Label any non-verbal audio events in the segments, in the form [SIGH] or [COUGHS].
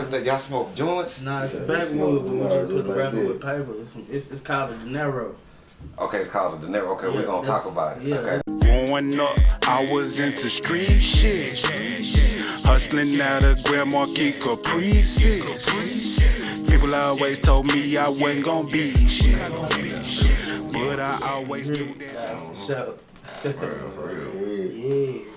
What that y'all smoke joints? Nah, it's Yeah, a they backwood, but we them just all put the just wrapper with paper. It's, it's, it's called a dinero. Okay, it's called a dinero. Okay, we're gonna talk about it. yeah. Okay. Growing up, I was into street shit. Hustling out of Grand Marquis Caprices. People always told me I wasn't gonna be shit. But I always knew that. So, For real, for real. [LAUGHS] yeah.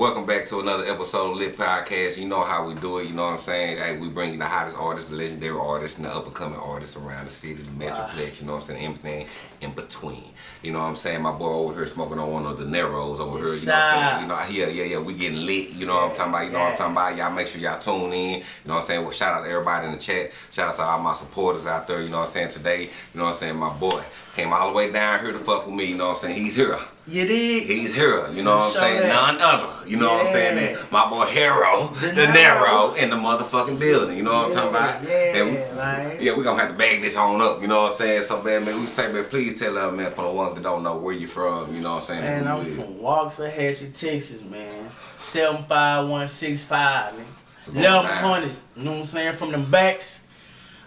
Welcome back to another episode of Lit Podcast. You know how we do it. You know what I'm saying? Hey, we bring you the hottest artists, the legendary artists, and the up and coming artists around the city, the metroplex. You know what I'm saying? Everything in between. You know what I'm saying? My boy over here smoking on one of the Neros over here. You know what I'm saying? You know, yeah, yeah, yeah. We getting lit. You know what I'm talking about? You know what I'm talking about? Y'all make sure y'all tune in. You know what I'm saying? Well, shout out to everybody in the chat. Shout out to all my supporters out there. You know what I'm saying? Today, you know what I'm saying? My boy came all the way down here to fuck with me. You know what I'm saying? He's here. You dig? He's here, you know what I'm saying? None other. You know what I'm saying? Yeah. My boy Hero, De the Niro. Niro, in the motherfucking building. You know what I'm talking about? Yeah, And we- man. yeah, we gonna have to bag this on up, you know what I'm saying? So man, man, we say, man, please tell us, man, for the ones that don't know where you from, you know what I'm saying? Man, I'm is. from Waxahachie, Texas, man. 75165, man. going 1100, you know what I'm saying? From the backs,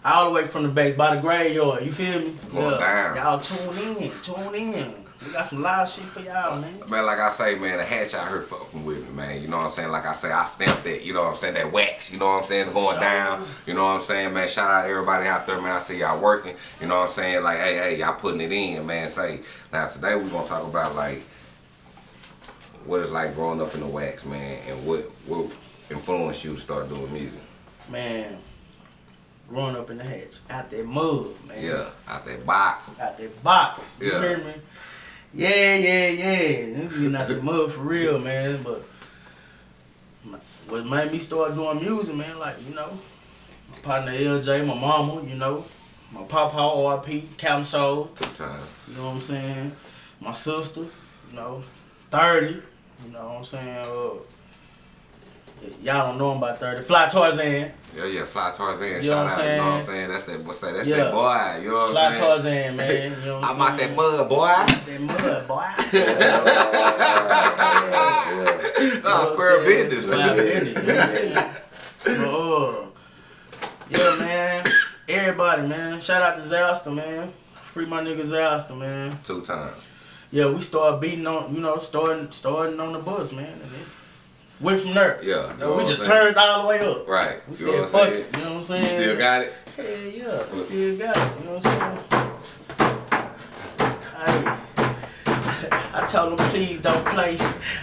all the way from the backs, by the graveyard, you feel me? down. Y'all tune in, tune in. We got some live shit for y'all, man. Man, like I say, man, the hatch out here fucking with me, man. You know what I'm saying? Like I say, I stamped that, you know what I'm saying? That wax, you know what I'm saying? It's going down. You know what I'm saying, man? Shout out to everybody out there, man. I see y'all working. You know what I'm saying? Like, hey, hey, y'all putting it in, man. Say, now today we gonna talk about like what it's like growing up in the wax, man, and what what influenced you to start doing music. Man, growing up in the hatch, out that mud, man. Yeah, out that box. Out that box. You Yeah. hear me? Yeah, yeah, yeah. Niggas getting out the mud for real, man. But what made me start doing music, man, like, you know, my partner LJ, my mama, you know, my papa RP, Captain Soul, Took time. you know what I'm saying? My sister, you know, 30, you know what I'm saying? Uh, y'all don't know him about 30. Fly Tarzan. Yeah, yeah, Fly Tarzan. You know Shout what out, I'm you know what I'm saying? saying? That's that what's that? That's Yeah. that boy. You know what Fly I'm saying? Fly Tarzan, man. [LAUGHS] You know what I'm, I'm out that mud, boy. That mud, boy. Nah, square business. Square business, you know what I'm saying? [LAUGHS] But, uh, yeah, man. Everybody, man. Shout out to Zalster, man. Free my nigga Zalster, man. Two times. Yeah, we start beating on, you know, starting starting on the bus, man. Went from there. Yeah, you know we just turned all the way up. Right. We You said, know what I'm fuck it. You know what I'm saying? You still got it? Hell yeah, still got it. You know what I'm saying? Hey, I told them please don't play.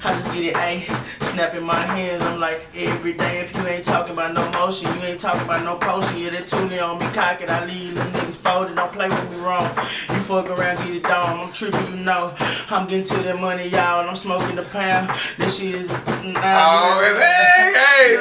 I just get it, ayy. Snapping my hands, I'm like every day. If you ain't talking about no motion, you ain't talking about no potion. Yeah, that toolie on me cock it. I leave them niggas folded. Don't play with me wrong. You fuck around, get it down. I'm tripping, you know. I'm getting to that money, y'all. And I'm smoking the pound. This shit is. Mm, oh, hey, hey,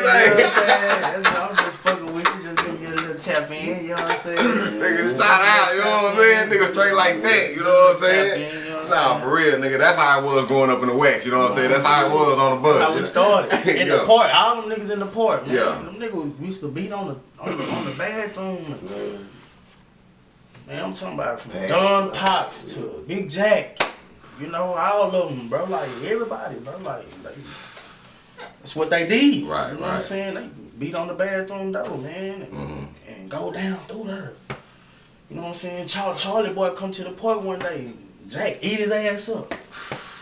You know I'm? I'm just fucking with you, just give you a little tap in, you know what I'm saying? Nigga, shout out, you know what I'm saying? Nigga straight like that, you know what I'm saying? Tap in, you know what I'm Nah, for real, nigga. That's how I was growing up in the wax, you know what I'm saying? That's how I was on the bus. How we started [LAUGHS] in Yeah. the park. All them niggas in the park. man. Yeah. Them niggas used to beat on the on the, on the bathroom. Man, man, I'm talking about from Don Pox to Big Jack. You know, all of them, bro. Like everybody, bro. Like, like that's what they did. Right, You know what. I'm saying? They beat on the bathroom door, man, and, Mhm. and go down through there. You know what I'm saying? Charlie, Charlie boy come to the park one day. Jack eat his ass up.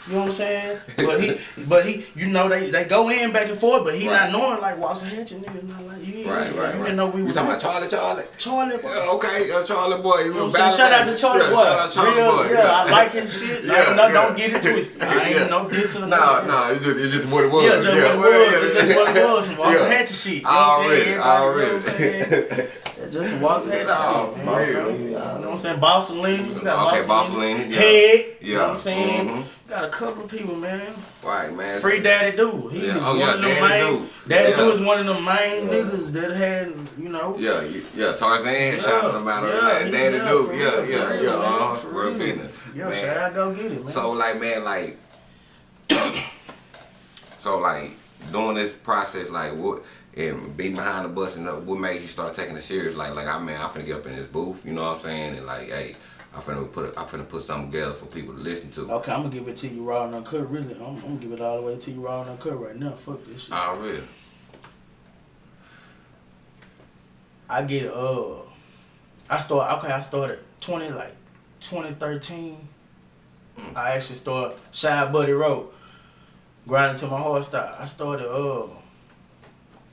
You know what I'm saying? But he, [LAUGHS] but he, you know, they they go in back and forth, but he Right. not knowing like Waxahachie niggas not like you. Right, right, You right. didn't know we You was talking about Charlie, Charlie? Charlie boy. Yeah, okay, uh, Charlie boy. You know what I'm saying? Shout out to Charlie yeah, Boy. Shout out Charlie Real- boy. Yeah, I like his shit. Yeah, Like, no, yeah. don't get it twisted. I ain't [LAUGHS] Yeah. no dissing. or No, no, it's just, it's just what it was. Yeah, just what it was. yeah, It's just what it was. Some [LAUGHS] yeah. Waxahachie shit. You know what I'm Already, saying? Already. You know what I'm saying? It's Just some Waxahachie No, shit. for real. You know what I'm saying? Bossalini. You got Okay, Bossalini. Bossalini, yeah. Head. Yeah. You know what I'm saying? Mhm. Got a couple of people, man. Right, man. Free Daddy Do. He Yeah. was Oh, one yeah, of the Daddy main. Do. Daddy Yeah. Do was one of the main niggas that had, you know. Yeah, you- yeah, Tarzan had Yeah, shot him out of yeah, that. Daddy yeah, do. for Yeah, real, for yeah, real, yeah. man, Uh, for square real. business. Yeah, man. shout out, go get it, man. So like man, like [COUGHS] [COUGHS] so like doing this process, like what and being behind the bus and what made you start taking it serious? Like like I mean, I'm finna get up in this booth, you know what I'm saying? And like, hey, I'm finna put I'm finna put something together for people to listen to. Okay, I'm gonna give it to you raw and uncut. Really, I'm, I'm gonna give it all the way to you raw and uncut right now. Fuck this shit. Already. I get uh, I start okay. I started twenty like 2013. I actually started Shy Buddy Road, grinding to my heart style. I started uh,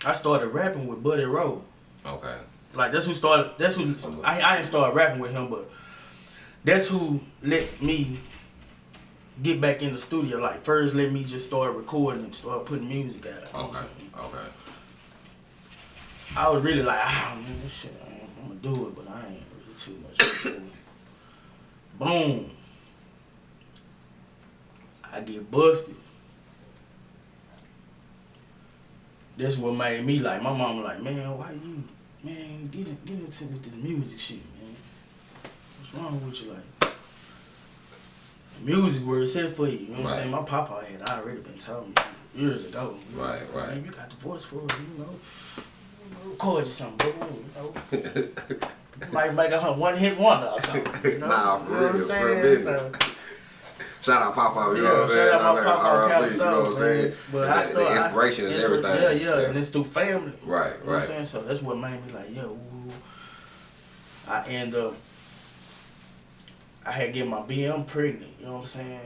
I started rapping with Buddy Road. Okay. Like that's who started. That's who I I didn't start rapping with him, but that's who let me get back in the studio. Like first, let me just start recording and start putting music out. You know I'm Okay. Okay. I was really like, ah man, this shit, I'm gonna do it, but I ain't really too much. Boom. I get busted. That's what made me like. My mama like, man, why you, man, get in, get into with this music shit, man. What's wrong with you, like? Music where it's set for you. You know what Right. I'm saying? My papa had already been telling me years ago. you know, Right, right. Man, you got the voice for it, you know. Record you something, bro. You know. [LAUGHS] Might make a one hit wonder or something. You know, Nah, for you know what I'm saying? So, Shout out Papa, you know what I'm saying? shout out my papa on that Cali RIP, you know what I'm saying? But The- I the still, I- inspiration is everything. Yeah, yeah, and it's through family. Right, You know what I'm saying? So that's what made me like, yo, ooh. I end up, I had get my BM pregnant, you know what I'm saying?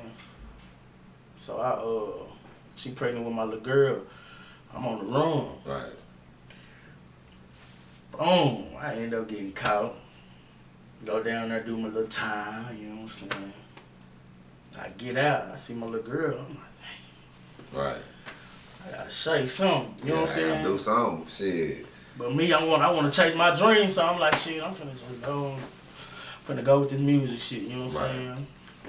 So I, uh, she pregnant with my little girl. I'm on the run. Right. Boom, I end up getting caught. Go down there, do my little time, you know what I'm saying? I get out, I see my little girl. I'm like, Right. I gotta say something, you know what I'm Yeah, I gotta saying? Do something. Shit. But me, I want I want to chase my dreams, so I'm like, shit, I'm finna just go, I'm finna go with this music shit. You know what I'm Right. saying?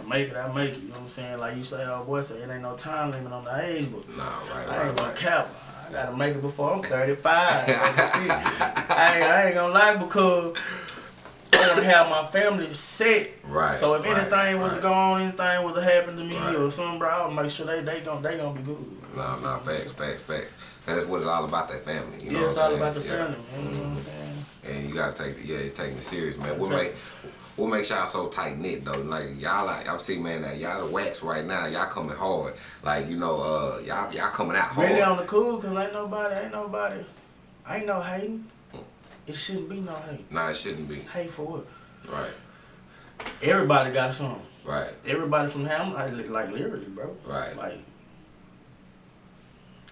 Make it, I make it. You know what I'm saying? Like you say, oh boy, say it ain't no time limit on the age, but Nah, right, I ain't right, gonna right. cap. I gotta make it before I'm 35. [LAUGHS] Like I, ain't, I ain't gonna lie because I wanna have my family set. Right. So if right, anything was right. to go on, anything was to happen to me Right. or something, bro, I'll make sure they they gon' they gonna be good. You No, no, facts, facts, facts. That's what it's all about, that family. You know yeah, it's all saying? about the Yeah. family, man. You know what I'm saying? And you gotta take, the, yeah, it's taking it serious, man. What Gotta make, what makes y'all so tight knit though? Like y'all, like I'm seeing, man, that y'all the wax right now. Y'all coming hard. Like you know, uh, y'all, y'all coming out hard. Really on the cool, cause ain't nobody, ain't nobody, ain't no hating. It shouldn't be no hate. Nah, it shouldn't be. Hate for what? Right, Everybody got something. right, Everybody from Hamlin, like, like literally, bro. right. Like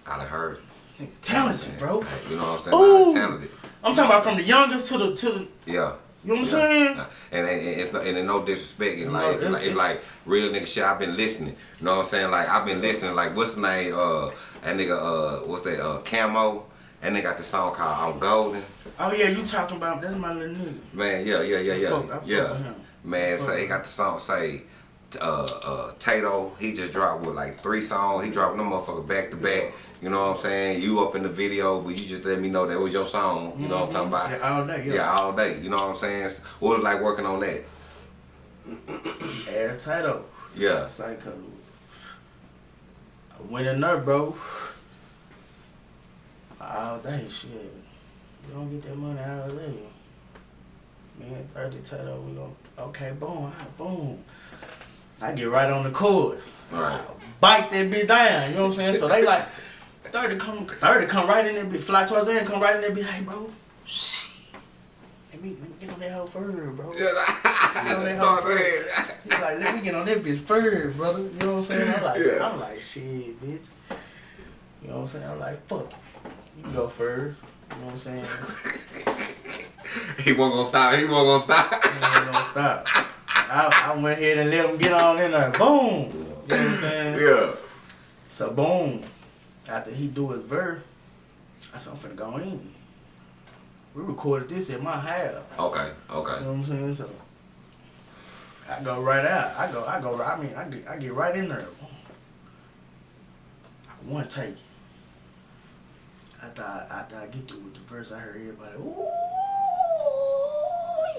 I done heard. nigga, talented, bro. You know what I'm saying? Ooh. Nah, talented. I'm talking about from the youngest to the to the. Yeah. You know what I'm Yeah. saying? And, and, and it's no, and no disrespect. And No, like, it's, it's- like, it's- like real nigga shit. I've been listening. You know what I'm saying? Like I've been listening. Like what's the name? Uh, that nigga. Uh, what's that? Uh, Camo. And they got the song called "I'm Golden." Oh yeah, you talking about that's my little nigga. Man, yeah, yeah, yeah, yeah, fuck- I fuck yeah. with him. Man, say he got the song say, uh, uh, Tato. He just dropped with like three songs. He dropping them motherfucker back to back. You know what I'm saying? You up in the video, but you just let me know that was your song. You know what I'm talking about? Yeah, all day. Yeah, Yeah. all day. You know what I'm saying? What was it like working on that? Ass Tato. Yeah. Cause I went in there, bro. All day, shit. You don't get that money all day. Man, 30 title, we gon' okay, boom, ah, boom. I get right on the chorus. Right. Bite that bitch down, you know what I'm saying? So they like, 30 come, 30 come right in there, be fly towards the end, come right in there, be like, bro, shit. Let me, let me get on that hoe first, bro. [LAUGHS] Yeah, that Start hoe saying. He's like, let me get on that bitch first, brother. You know what I'm saying? I'm like, Yeah. I'm like, shit, bitch. You know what I'm saying? I'm like, fuck it. You go first. You know what I'm saying? [LAUGHS] He won't gonna stop. He won't gonna stop. You ain't gonna stop. I, I went ahead and let him get on in there. Boom. You know what I'm saying? yeah. So boom. After he do his verse, I said, I'm finna go in. We recorded this at my house. Okay. Okay. You know what I'm saying? So I go right out. I go, I go, I mean, I get, I get right in there. I want to take it. After I, after I get through with the verse, I heard everybody, ooh,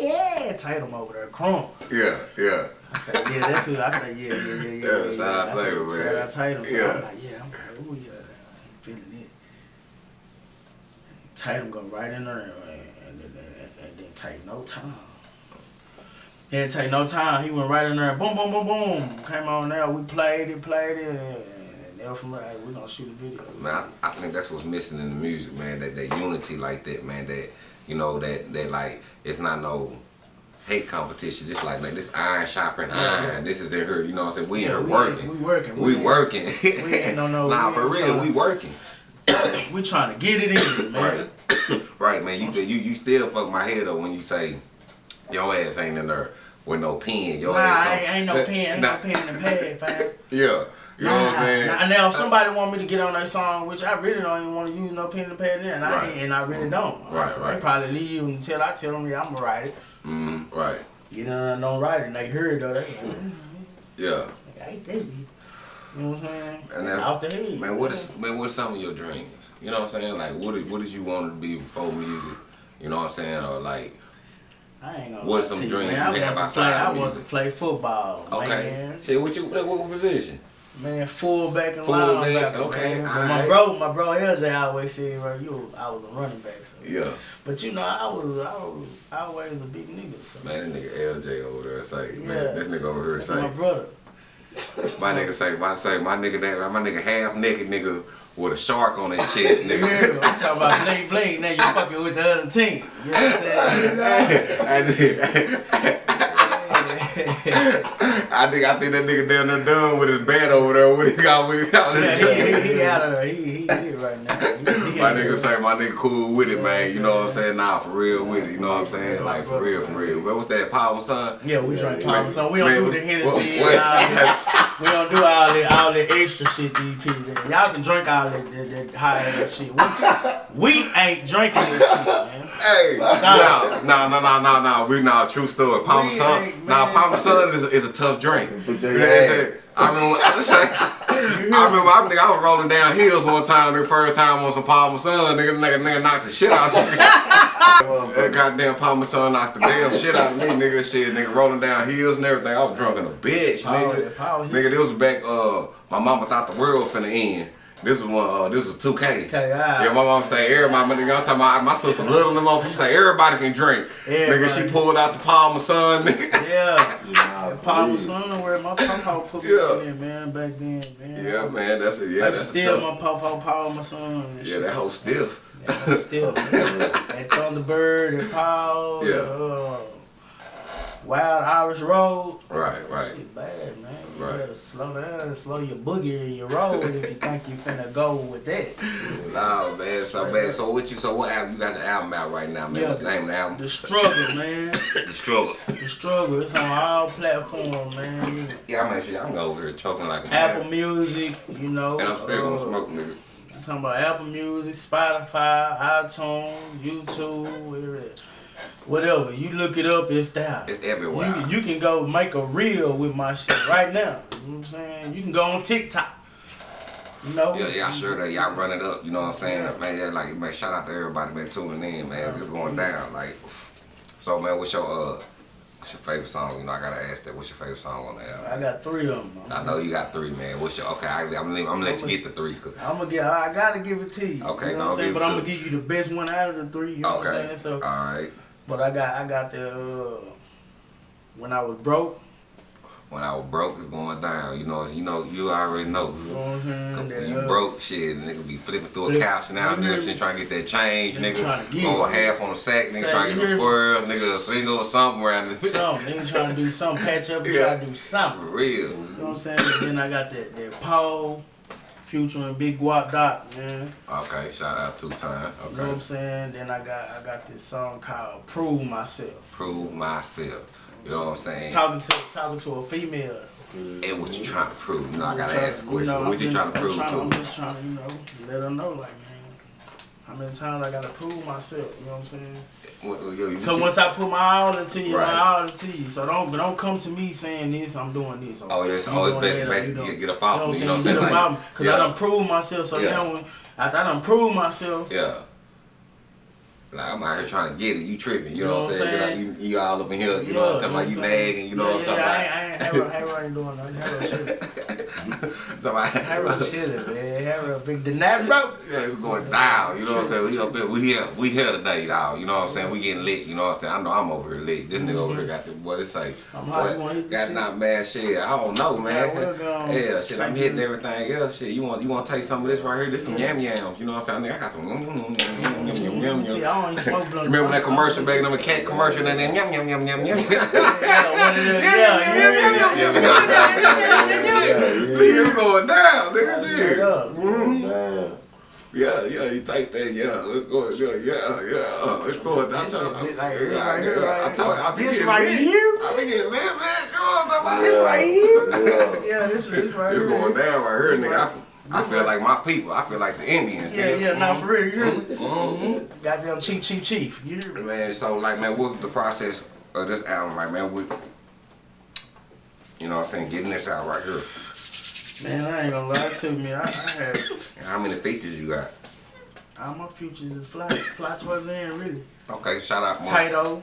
yeah, Tatum over there, crunk. Yeah. Yeah. I said, yeah, that's who. I said, yeah, yeah, yeah, yeah. Yeah, shout yeah. out I Tatum, man. Shout out Tatum. So Yeah. I'm like, yeah, I'm like, ooh, yeah, I ain't feeling it. Tatum go right in there and, and, and, and, and didn't take no time. He didn't take no time. He went right in there boom, boom, boom, boom. Came on there. We played it, played it, and, then from there, hey, we're gonna shoot a video. Man, I, I think that's what's missing in the music, man. That that unity like that, man. That you know, that that like it's not no hate competition. Just like man, this iron sharpening iron. This is in her. You know what I'm saying? We in Yeah, here we working. we working. We, We ain't- working. we no- no- [LAUGHS] nah, we for real, tryna- we working. [COUGHS] We trying to get it in, man. Right, [COUGHS] right, man. You you you still fuck my head up when you say your ass ain't in there with no pen. Your Nah, ass ain't, ain't no [LAUGHS] pen, ain't Nah, no pen and pad, fam. [LAUGHS] Yeah, you know what I'm saying. Nah, now if somebody want me to get on that song, which I really don't even want to use no pen and pad, then I Right. ain't, and I really don't. Right, They probably leave until I tell them, yeah, I'm gonna write it. Mm, right. You know, I don't write it, and they hear it though. They, like, Yeah. I ain't that. You know what I'm saying? And it's out the head. Man, what is man? What's some of your dreams? You know what I'm saying? Like, what did, what did you want to be before music? You know what I'm saying? Or like, I ain't gonna What's some to dreams man. you I have to outside play. of I want to play football, okay, man. shit, what you what, what position? Man, fullback and Fullback, linebacker. okay. But my bro, my bro LJ always said, bro, you, I was a running back. So. Yeah, But you know, I was, I was, I always a big nigga. So. man, that nigga LJ over there say, Yeah. man, this nigga over here say, my brother. my nigga say, my say, my nigga that, my nigga half naked nigga with a shark on his chest, [LAUGHS] nigga. me? I'm talking about bling bling. Now you fucking with the other team. You know what I'm [LAUGHS] saying? I [LAUGHS] think I think that nigga down there done with his band over there. What he got? What he got? yeah, he, he, he out of there. He, he, he right now. He, My nigga say my nigga cool with it, man. You know what I'm saying? Nah, for real with it. You know what I'm saying? Like for real, for real. What was that Power Son? Yeah, we drink Man, Palmer, so we don't man, do the Hennessy what- and all that. We don't do all that, all that extra shit these people. Y'all can drink all that, that, that high ass shit. We, we ain't drinking this shit, man. Hey, no, no, no, no, no, no. We not true story. Sun. ain't, Nah, man. Paul Masson is, is a tough drink. You know I'm saying? I remember, [LAUGHS] [LAUGHS] I, say, I remember, I, think I was rolling down hills one time. The first time on some Paul Masson, nigga, nigga, nigga knocked the shit out of me. [LAUGHS] that goddamn Paul Masson knocked the damn shit out of me, nigga. Shit, nigga, rolling down hills and everything. I was drunk in a bitch, Power, nigga. power. Nigga, this was back. Uh, my mama thought the world finna end. This was one. Uh, this was 2K. Okay, alright. Yeah, my mom say everybody. My nigga, I'm talking about my sister little than motherfucker. She say everybody can drink. Nigga, she Everybody. pulled out the Paul Masson, nigga. Yeah. [LAUGHS] Nah, Palmer please. son, where my papa put me Yeah. in man, back then, man. Yeah, man, that's it. Yeah, I that's still my papa, Palmer son. and Yeah, shit. that whole stiff. Yeah, still. [LAUGHS] that Thunderbird, that Paul, Yeah. uh, Wild Irish Rose. Right, right. Shit bad, man. You Right. better slow down, slow your boogie in your road if you think you finna go with that. [LAUGHS] Nah, man, so bad. So what you? So what album? You got your album out right now, man. Yeah. What's the name of the album? The struggle, man. [LAUGHS] The Struggle. The struggle. It's on all platforms, man. Yeah, I'm actually, I'm over here choking like a Apple man. Music, you know. And I'm still uh, gonna smoke, nigga. I'm talking about Apple Music, Spotify, iTunes, YouTube, whatever. Whatever. You look it up, it's there. It's everywhere. You, you can go make a reel with my shit right now. You know what I'm saying? You can go on TikTok. You know? Yeah, yeah, sure that y'all run it up. You know what I'm saying, man? Yeah, like man, shout out to everybody man tuning in, man. It's going down. Like, so man, what's your uh, what's your favorite song? You know, I gotta ask that. What's your favorite song on the album? I got three of them. I know you got three, man. What's your okay? I, I'm gonna, I'm gonna let you get the three. 'cause- I'm gonna get. I gotta give it to you. Okay, you know no, what I'm saying? But it I'm gonna give you the best one out of the three. You know what I'm Okay, saying? So, all right. But I got, I got the. Uh, when I was broke, When I was broke, it's going down. You know, you know, you already know. you know what I'm saying? When you uh, broke, shit, nigga be flipping through a Flip- couch now, you hear nigga, shit trying to get that change, Nigga nigga. trying Go half on the sack, nigga trying to get some squirrels, nigga, a single or something around this. Something. Nigga trying to do something, patch up Yeah. try to do something. For real. You know what I'm saying? Then I got that, that Paul, Future and Big Guap Doc, man. Okay, shout out two time. Okay. You know what I'm saying? Then I got I got this song called Prove Myself. Prove myself. You know what I'm saying? Talking to talking to a female. And what you trying to prove? You know, I gotta ask the question. know, what you trying to I'm prove trying- I'm to? just trying to, you know, let her know, like, man, how many times I gotta prove myself. You know what I'm saying? What, what, yo, Because you- once I put my all into you, Right. my all into you. So don't don't come to me saying this, I'm doing this. Oh, yeah, it's you always best- best you know- get- up off you know what I'm saying? Get saying? up off. Because yeah. I done proved myself. So Yeah. now when after I done proved myself, Yeah. Like I'm out here trying to get it. You tripping. You, know, what I'm saying? saying? Like, you, you all up in here. You yeah, know what I'm talking about? You I'm nagging. You know what I'm talking ain't, I ain't, Harold, Harold ain't doing nothing. [LAUGHS] About? Harold chilling, man. Harold big nap bro. Yeah, it's going down. You know what I'm saying? We up here, we here, we here today, dog. You know what I'm saying? We getting lit. You know what I'm saying? I know I'm over here lit. This nigga over here got the what it say? I'm hot. You wanna hit What? this Got not mad shit. I don't know, man. Yeah, shit. I'm hitting everything else. Shit, you want you want to take some of this right here? This some yam yams. You know what I'm saying? I got some. mm, mm, mm, mm, mm, yum, yum, See, yum. I don't even smoke blunt. Remember that commercial back in the cat commercial and then yum yum yum yum yum. Yeah, one of them. Yeah, yeah, yeah. Nigga going down, nigga. Shit. Mhm. Yeah, yeah, you think that, yeah, let's go, yeah, yeah, yeah, let's go. I This told right- you, yeah, right I told you, I be This getting right lit. here? I be getting lit, man. Come on, somebody. This right here. Yeah. Yeah, this this right It's here. going down right here, nigga. I, I feel like my people. I feel like the Indians. Yeah, nigga. yeah, now for real, you me? Mhm. Goddamn chief, chief, chief. You hear me? Man, so like, man, what was the process of this album, like, man? With, you know what I'm saying, getting this out right here. Man, I ain't gonna lie to me. I, I had And how many features you got? all my futures is fly, fly towards the end, really. Okay, shout out, Mark. Tito,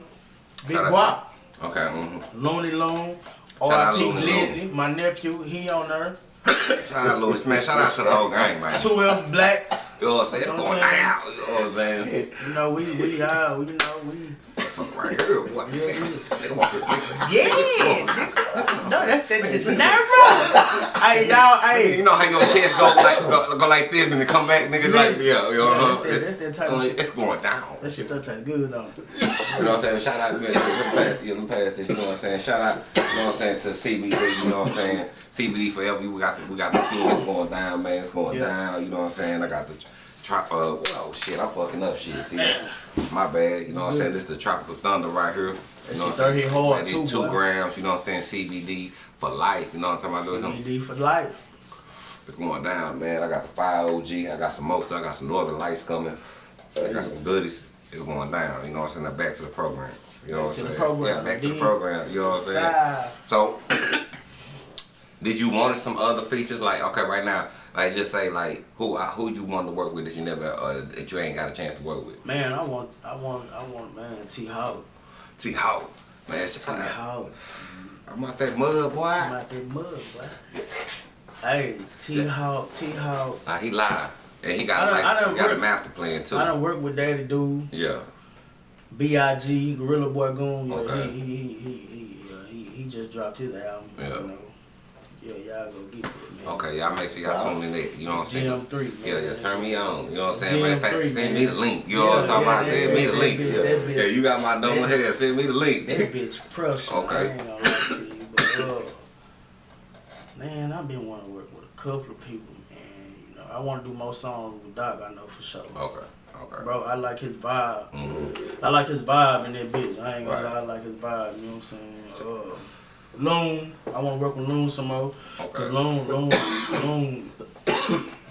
Big Guap, Okay, mm-hmm. Looney Loon, Shout out R.I.P. Glizzy, my nephew, he on there. Shout out, Louis. Man, shout out to the whole gang, man. 12 Black. You know what I'm saying? It's You know going what down. You know what I'm saying? You know, we, we, uh, we, you know, we. Fuck right here, boy. Nigga want this nigga. Yeah! no, that's that. It's never. Hey, y'all, hey. You know how your chest go like go, go like this and then come back, nigga, like yeah, you know. Yeah, uh-huh. that's that- that's that type of shit. It's going down. That shit does taste good, though. You know what I'm saying? Shout out to me. Let me pass, yeah, let me pass this. You know what I'm saying? Shout out, you know what I'm saying, to CBD. You know what I'm saying? CBD forever. We got the we got the things going down, man. It's going Yeah. down. You know what I'm saying? I got the trop. Uh, oh shit, I'm fucking up shit. See, my bad. You know what I'm saying? This is the tropical thunder right here. You know what I'm saying? hard, Man, too, two boy. grams. You know what I'm saying? CBD for life. You know what I'm talking about? CBD for life. It's going down, man. I got the five OG. I got some stuff. I got some Northern Lights coming. I got some goodies. It's going down. You know what I'm saying? Now back to the program. You know what I'm saying? program, Yeah, back to the program. You know what I'm saying? So, [COUGHS] did you want some other features? Like, okay, right now, like just say like who uh, who you want to work with that you never uh, that you ain't got a chance to work with. Man, I want, I want, I want, man, T. Howard. T Howard, man, T. Howard. I'm out that mud, boy. I'm out that mud, boy. Hey, T. Howard, T. Howard. Nah, he lied, and he I got I done he got a master plan too. I done work with Daddy Dude, Yeah, B.I.G., Gorilla Boy Goon. Okay. he, he, he, he, he, uh, he, he just dropped his album. Yeah. You know. Yeah, y'all go get that, man. okay, y'all make sure y'all tune in. That, you know what I'm saying? GM3, man. Yeah, yeah, turn me on. You know what I'm saying? Matter of fact, GM3, send man. me the link. You know what I'm talking about? Send me the link. that- Yeah, bitch- yeah you got my number here. Send me the link. That bitch pressure. Okay. I ain't gonna you, but uh, man, I've been wanting to work with a couple of people, and you know, I want to do more songs with Doc. I know for sure. Okay, okay. Bro, I like his vibe. Mhm. I like his vibe in that bitch. I ain't gonna Right. lie, I like his vibe. You know what I'm saying? Uh, Loon, I want to work with Loon some more. Okay. Loon, Loon, Loon,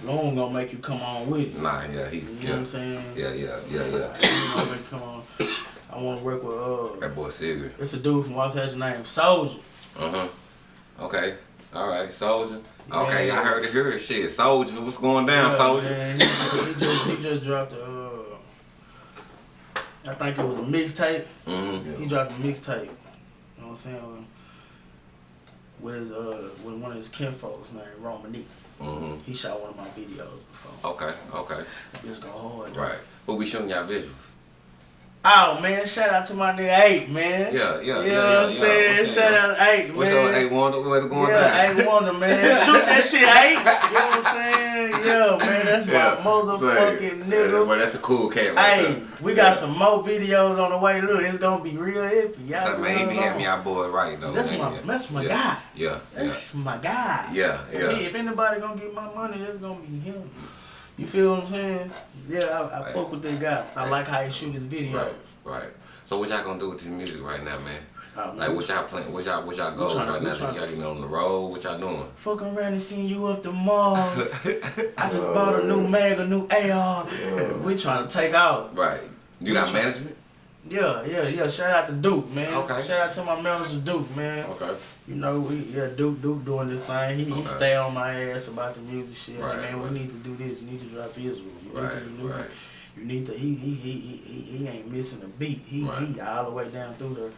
Loon gonna make you come on with it. Nah, yeah, he, You know what yeah, I'm saying? yeah, yeah, yeah, yeah. Gonna make you come on. I want to work with uh, That boy Sigrid. it's a dude from Los Angeles named Soldier. Uh huh. Okay. All right, Soldier. Okay, Yeah. I heard it here. Shit, Soldier, what's going down, Yeah, Soldier? man, he, he just he just dropped a. Uh, I think it was a mixtape. Mm-hmm. He dropped a mixtape. You know what I'm saying? With his uh with one of his kinfolks named Romanique. Mm-hmm. He shot one of my videos before. Okay, okay. Bitch go hard. Right. We'll be showing y'all visuals. Oh man, shout out to my nigga Eight, man. Yeah, yeah, You know yeah, what I'm saying? yeah. Shout out Eight, man. What's up, hey Wanda? What's going yeah? Eight Wonder, man. [LAUGHS] Shoot that shit, Eight. You know what I'm saying? Yeah, man, that's Yeah, my motherfucking nigga. But that's a cool cat right Hey, we got some more videos on the way. Look, it's gonna be real epic. Y'all So, man, he be know. having y'all boys right though. That's man. my- that's my yeah. guy. Yeah, yeah, That's my guy. yeah, If, yeah. he- if anybody gonna get my money, that's gonna be him. You feel what I'm saying? Yeah, I, I Right. fuck with that guy. I Right. like how he shoot his videos. Right, right. So what y'all gonna do with this music right now, man? Like what y'all playing? What y'all what y'all goals tryna- right now? Y'all getting on the road? What y'all doing? Fuck around and seeing you up the Mars. [LAUGHS] I just bought a new mag, a new AR. We trying to take out. Right. You got management? Yeah, yeah, yeah. Shout out to Duke, man. Okay. Shout out to my manager Duke, man. Okay. You know, we yeah, Duke Duke doing this thing. He, he stay on my ass about the music shit. Right, man, right. we need to do this. You need to drop Israel. You Right, need to, need, right. you need to. He he, he he he ain't missing a beat. He Right. he all the way down through the.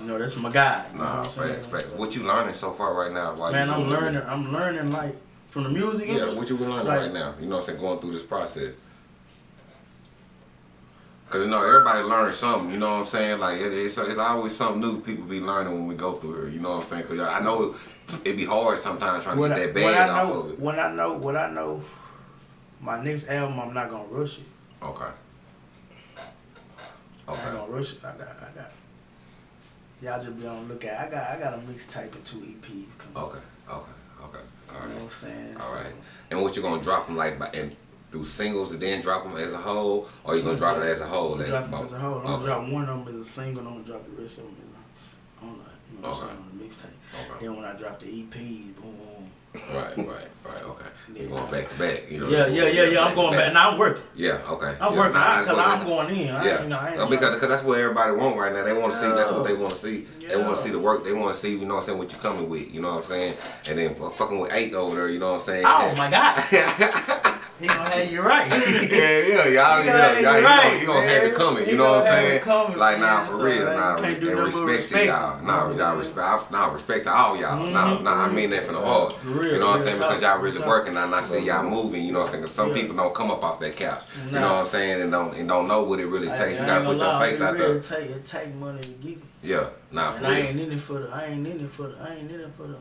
You know, that's my guy. You Nah, saying? facts, facts. What you learning so far right now? While Man, I'm learning. I'm learning like from the music Yeah, industry. what you learning Like- right now? You know what I'm saying? Going through this process. Cause you know everybody learns something. You know what I'm saying? Like it, it's it's always something new people be learning when we go through it, You know what I'm saying? Cause I know it be hard sometimes trying to get I, that bad off know, of it. what I know, what I know, my next album, I'm not gonna rush it. Okay. Okay. I Okay. ain't gonna rush it. I got, I got. Y'all just be on the lookout. I got, I got a mixtape and two EPs coming. Okay. Okay. Okay. All right. You know what I'm saying? All So, right. And what you gonna drop them like by and through singles and then drop them as a whole, or you gonna drop it as a whole? I'm as as a whole. I'm gonna Okay. drop one of them as a single. and I'm gonna drop the rest of them as a, on the, you know I'm Okay. saying, on the mixtape. Okay. Then when I drop the EP, boom, boom. Right. Right. Right. Okay. [LAUGHS] You Yeah. going back to back? You know? Yeah, yeah, yeah, yeah. I'm going back. Now I'm working. Yeah. Okay. I'm yeah, working nah, out that's because I'm going in. I, Yeah, you know, I ain't No, because cause that's what everybody want right now. They want to see. That's what they want to see. They want to see the work. They want to see. You know what I'm saying? What you coming with? You know what I'm saying? And then uh, fucking with eight over there. You know what I'm saying? Oh my God. [LAUGHS] he gonna have you right. [LAUGHS] yeah, yeah, y'all, You have y'all, it he right, gonna, he gonna have it coming. You know what I'm saying? coming, like, nah, for So, real, like, nah, you they respect to y'all. Nah, y'all Mhm. respect. I, nah, respect to all y'all. Nah, Mhm. nah, I mean that from the heart. Real, you know what I'm saying? Because y'all really working, and I see y'all moving. You know what I'm saying? 'Cause some people don't come up off that couch. You know what I'm saying? And don't and don't know what it really takes. You gotta put your face out there. Take, it take money to get it. Yeah, nah, for And I ain't in it for the. I ain't in it for the. I ain't in it for the.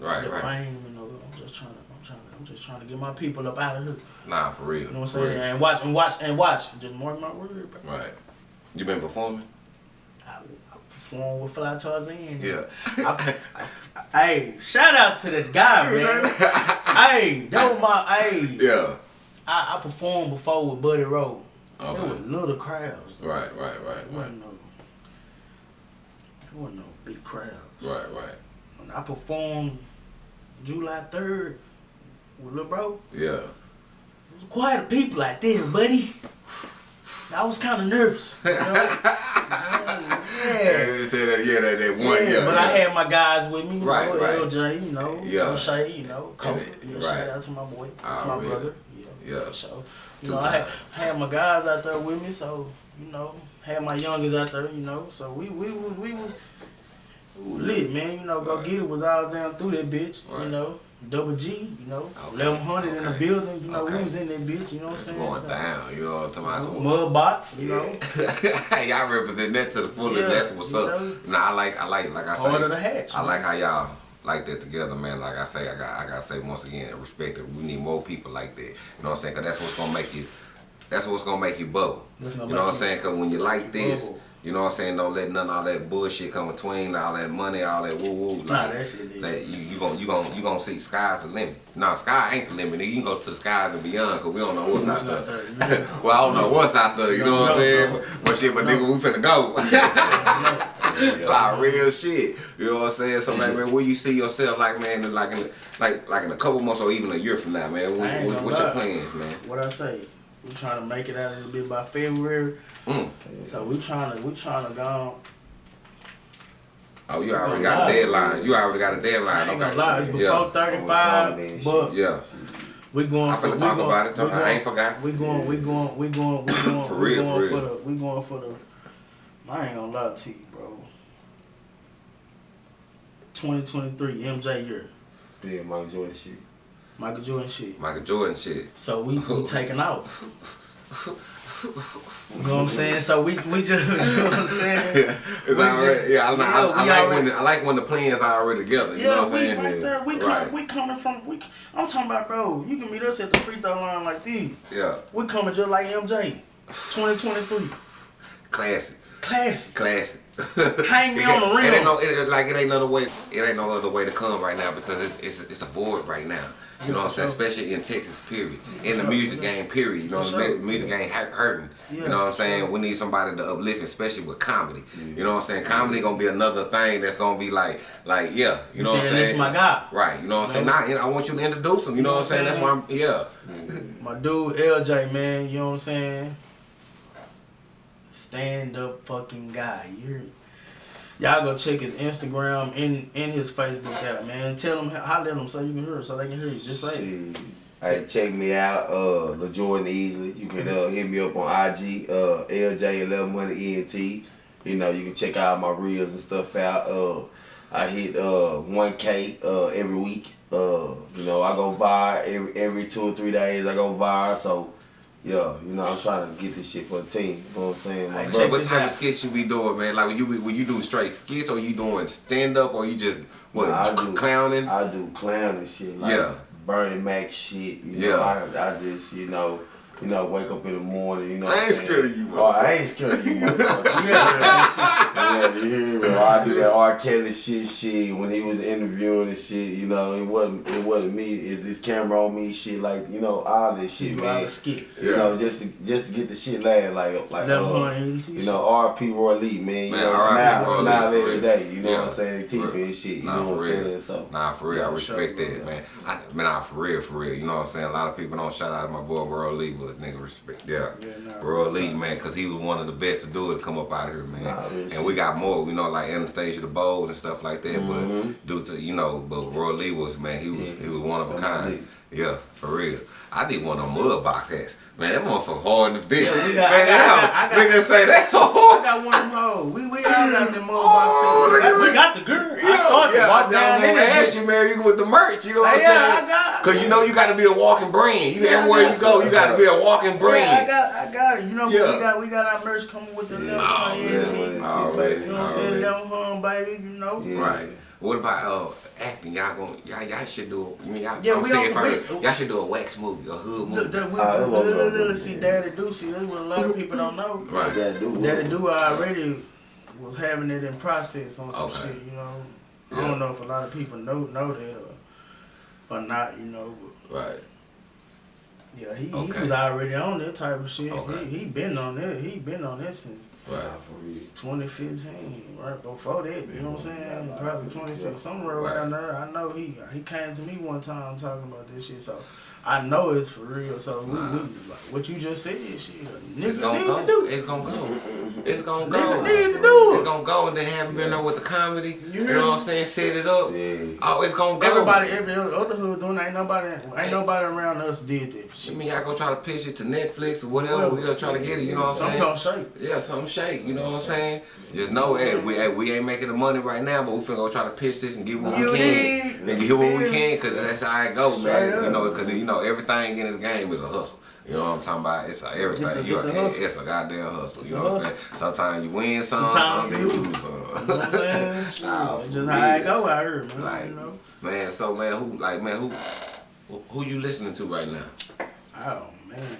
Right, the right. fame, you know. I'm just trying to. I'm trying to. I'm just trying to get my people up out of here. Nah, for real. You know what I'm saying? And watch and watch and watch. Just mark my word. Bro. Right. You been performing? I, I perform with Fly Tarzan. Yeah. I, I, hey, shout out to the guy, man. hey, that was my. Hey, Yeah. I, I performed before with Buddy Rowe. There Okay. were little crowds. Right, right, right, It right, wasn't no. It wasn't no big crowds. right, right. When I performed July third with Lil Bro, Yeah. it was quite a people out there, buddy. I was kind of nervous. You know? [LAUGHS] yeah. Yeah, that, yeah, that, that one, yeah, yeah. but yeah. I had my guys with me, you Right, know, right. LJ, you know, Yeah. O'Shea, you know, Kofi. Yeah, right. shout out to my boy, to Oh, my really? brother. Yeah, Yeah. for sure. You Two know, I had, times. had my guys out there with me, so you know, had my youngest out there, you know, so we we we was, we lit, man. You know, go Right. get it was all down through that bitch, Right. you know. Double G, you know, Okay, eleven hundred in the building, you know, okay. we was in that bitch, you know what I'm It's saying? going So, down, you know what I'm talking about? Mud box, you know, [LAUGHS] y'all represent that to the fullest. Yeah, That's what's up. know. Nah, I like, I like, like I part of the say, hatch. I man. like how y'all like that together, man. Like I say, I got, I gotta say once again, respect that we need more people like that. You know what I'm saying? Cause that's what's gonna make you, that's what's gonna make you bubble. You know what I'm saying? Cause when you like this. bubble. You know what I'm saying? Don't let none of all that bullshit come between, all that money, all that woo woo. Nah, that shit. Like, you you gonna you gonna you gonna see sky's the limit. Nah, sky ain't the limit. You can go to the skies and beyond, cause we don't know what's out there. there, you know? well, I don't know what's out there. You know what I'm saying? But, but shit, but nigga, we finna go. [LAUGHS] [LAUGHS] like real shit. You know what I'm saying? So like, man, where you see yourself, like, man, like in like like in a couple months or even a year from now, man? What, I what, gonna what's your plans, man? What I say? We trying to make it out of the bit by February. Mm. So we trying to we trying to go. Oh, you already gonna got a deadline. You already got a deadline. ain't Okay. gonna lie, it's before Yeah. thirty five, Over but time, Yeah. we going. I for, finna we talk going, about it. we I ain't forgot. We going. We going. We going. We [COUGHS] going. For we real, going for real. the. We going for the. I ain't gonna lie to you, bro. 2023 MJ year, Yeah, Michael Jordan shit. Michael Jordan shit. Michael Jordan shit. So we we [LAUGHS] taking out. [LAUGHS] You know what I'm saying? So we we just [LAUGHS] you know what I'm saying? [LAUGHS] It's already, just- yeah, I, I, yeah, I, like when the, I like when the plans are already together. You know Yeah, what I'm we saying? right there. We Right. coming. We coming from. We. I'm talking about, bro. You can meet us at the free throw line like these. Yeah, We coming just like MJ. 2023. classic, Classic. classic. Hang me on the [LAUGHS] rim. It ain't no, it, like it ain't another way. It ain't no other way to come right now because it's it's, it's a void right now. You know what I'm saying? Especially in Texas, period. In the music game, period. You know, what I'm saying? music game hurting. You know what I'm saying? We need somebody to uplift, especially with comedy. You know what I'm saying? Comedy gonna be another thing that's gonna be like, like yeah. You know what I'm saying? My guy. Right. You know what I'm saying? No. Nah, you know, I want you to introduce him. You know what I'm saying? That's why I'm yeah. [LAUGHS] My dude LJ, man. You know what I'm saying? Stand up fucking guy. You hear me? Y'all go check his Instagram and in his Facebook out, man. Tell him, holler at him so you can hear so they can hear you. Just say it. Hey, check me out, uh, LaJordan Easley. You can uh, hit me up on IG, uh, LJ11 Money ENT. You know, you can check out my reels and stuff out. Uh, I hit uh 1K uh every week. Uh, you know, I go viral every every two or three days. I go viral, so yeah, you know, I'm trying to get this shit for the team. You know what I'm saying? My Hey, what type of skits you be doing, man? Like when you when you do straight skits, or you doing stand up, or you just what Nah, I do- clowning? I do clowning shit. Like Yeah. Bernie Mac shit. You Yeah. know, I, I just, you know, You know, wake up in the morning. You know, I ain't scared of you, Oh, I ain't scared of you, [LAUGHS] motherfucker. yeah, you hear me? bro? I do that R. Kelly shit, shit. When he was interviewing and shit, you know, it wasn't, it wasn't me. Is this camera on me? Shit, like you know, all this shit, You man. out skits. You know, just to just to get the shit laugh, like like uh, you know, R.P. Roy Lee, man. You Man, know, R.I.P. smile, Roy smile for every real. day. You know Yeah. what I'm saying? They teach For- me this shit. You Nah, know what I'm saying? real. So Nah, for real. I respect sure, that, bro. man. I, man, nah, for real, for real. You know what I'm saying? A lot of people don't shout out my boy Roy Lee, but nigga respect. Yeah, Yeah, nah, Roy real Lee, man, because he was one of the best to do it to come up out of here, man. Nah, and we got more, you know, like Anastasia the Bowls and stuff like that. Mhm. But due to you know, but Roy Lee was man, he was Yeah. he was one of a kind. Yeah, for real. I did one on mud box hats. Man, that motherfucker hard in the bitch. Yeah, man, I got- I got- nigga say that. I got one of them hoes. We, we all got them Oh, motherfuckers. look we got the girl. I Yeah, started yeah, to walk I, down I'm there. gonna ask you, man, you with the merch, you know what I'm Yeah, saying? I got- Cause you know you gotta be a walking brand. You Yeah, everywhere you go, you gotta be a walking Yeah, I brand. got, I got it. You know, Yeah. we got, we got our merch coming with the little yeah, ENT. man. Already, You know what I'm saying? already. Them home, baby. You know. Yeah. Right. What about uh acting? Y'all gonna y'all, y'all should do. You mean y'all? Yeah, I'm saying on first, y'all should do a wax movie, a hood movie. the, we, it the, was the, up the, see, Daddy Do, see, that's what a lot of people don't know. Right. Daddy do. Daddy Do already was having it in process on some Okay. shit, you know. Yeah. I don't know if a lot of people know know that or, or not, you know. But Right. yeah, he, Okay. he was already on that type of shit. Okay. He he been on that. He been on that since Right. 2015, right before that. You know what I'm saying? Probably 26, somewhere Right. around there. I know he he came to me one time talking about this shit, so I know it's for real. So we, Nah. we like what you just said, shit. It's Niggas gonna need go. to do. It's gonna go. It's gonna go. Niggas need to do it. It's gonna go, and then haven't been there with the comedy. You You hear know what I'm saying? Set it up. Yeah. Oh, it's gonna go. Everybody, every other hood doing. it. Ain't nobody, ain't nobody around us did that I mean, y'all gonna try to pitch it to Netflix or whatever. Well, we gonna try to get it. You know what I'm Some saying? gonna shake. Yeah, something shake. You know what I'm saying? Just know, hey, we hey, we ain't making the money right now, but we finna go try to pitch this and get what You we need- can. And get what we can, cause that's how it goes, man. up. You know, cause you know everything in this game is a hustle. You know what I'm talking about? It's a everything. It's a- You it's a hustle. it's a goddamn hustle. It's you a know what I'm saying? Sometimes you win some, Sometimes sometimes you you lose some. You know what I'm saying? Nah, it's for just how it real. go out here, man. Like, you know? man, so man, who like man, who who- who you listening to right now? Oh man,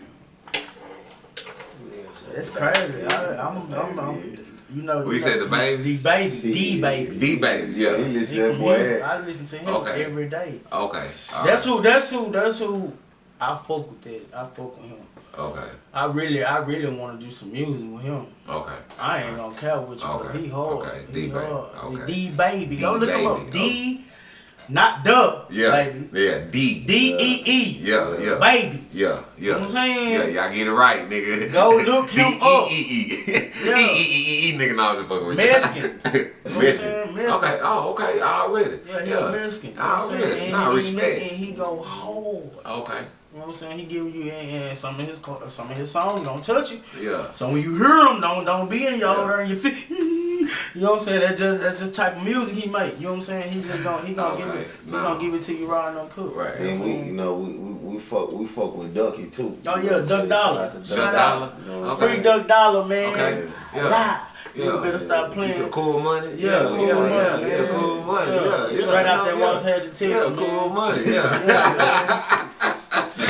it's crazy. I, I'm, I'm, I'm, you know. We you said know, the baby? D baby, D baby. D baby, Yeah, he yeah. listen He to that boy. I listen to him Okay. every day. Okay. That's who. That's who. That's who. I fuck with that. I fuck with him. Okay. I really, I really want to do some music with him. Okay. I ain't gonna care with you, but Okay, he hard. okay, He D-Baby, hard. okay. D baby. Go D look him up. Baby, D, not the Yeah. baby. Yeah. D. D E E. Yeah. Yeah. Baby. Yeah, yeah. know what I'm saying? Yeah, y'all get it right, nigga. Go look him up. D-E-E-E. Yeah. E-E-E-E, [LAUGHS] nigga, no, I'm just fucking with you. Mexican. [LAUGHS] You know what I'm Mexican. Mexican. Okay, oh, okay, already. Yeah, he a Mexican. You? Already. Nah, respect. And he go hard. Okay, You know what I'm saying? He give you and, and some of his some of his songs don't touch you. yeah. So when you hear him, don't don't be in your Yeah. there [LAUGHS] and you know what I'm saying? That just that's just type of music he make. You know what I'm saying? He just gonna he gonna give it he Nah. gonna give it to you raw and uncooked. Right. And we, you know, we, we, we fuck we fuck with Ducky too. Oh, You yeah, know what I'm Duck? Dollar. Shout Shout Duck out. Dollar. You know Okay. Free Duck Dollar, man. Okay. Yeah. Lie. Yeah. You better stop playing. cool money? Yeah, cool yeah, money, yeah, yeah, cool money, Yeah. yeah, yeah. Straight out no, that yeah. West Hedge Texas, Yeah, man. cool money, yeah. Yeah. [LAUGHS]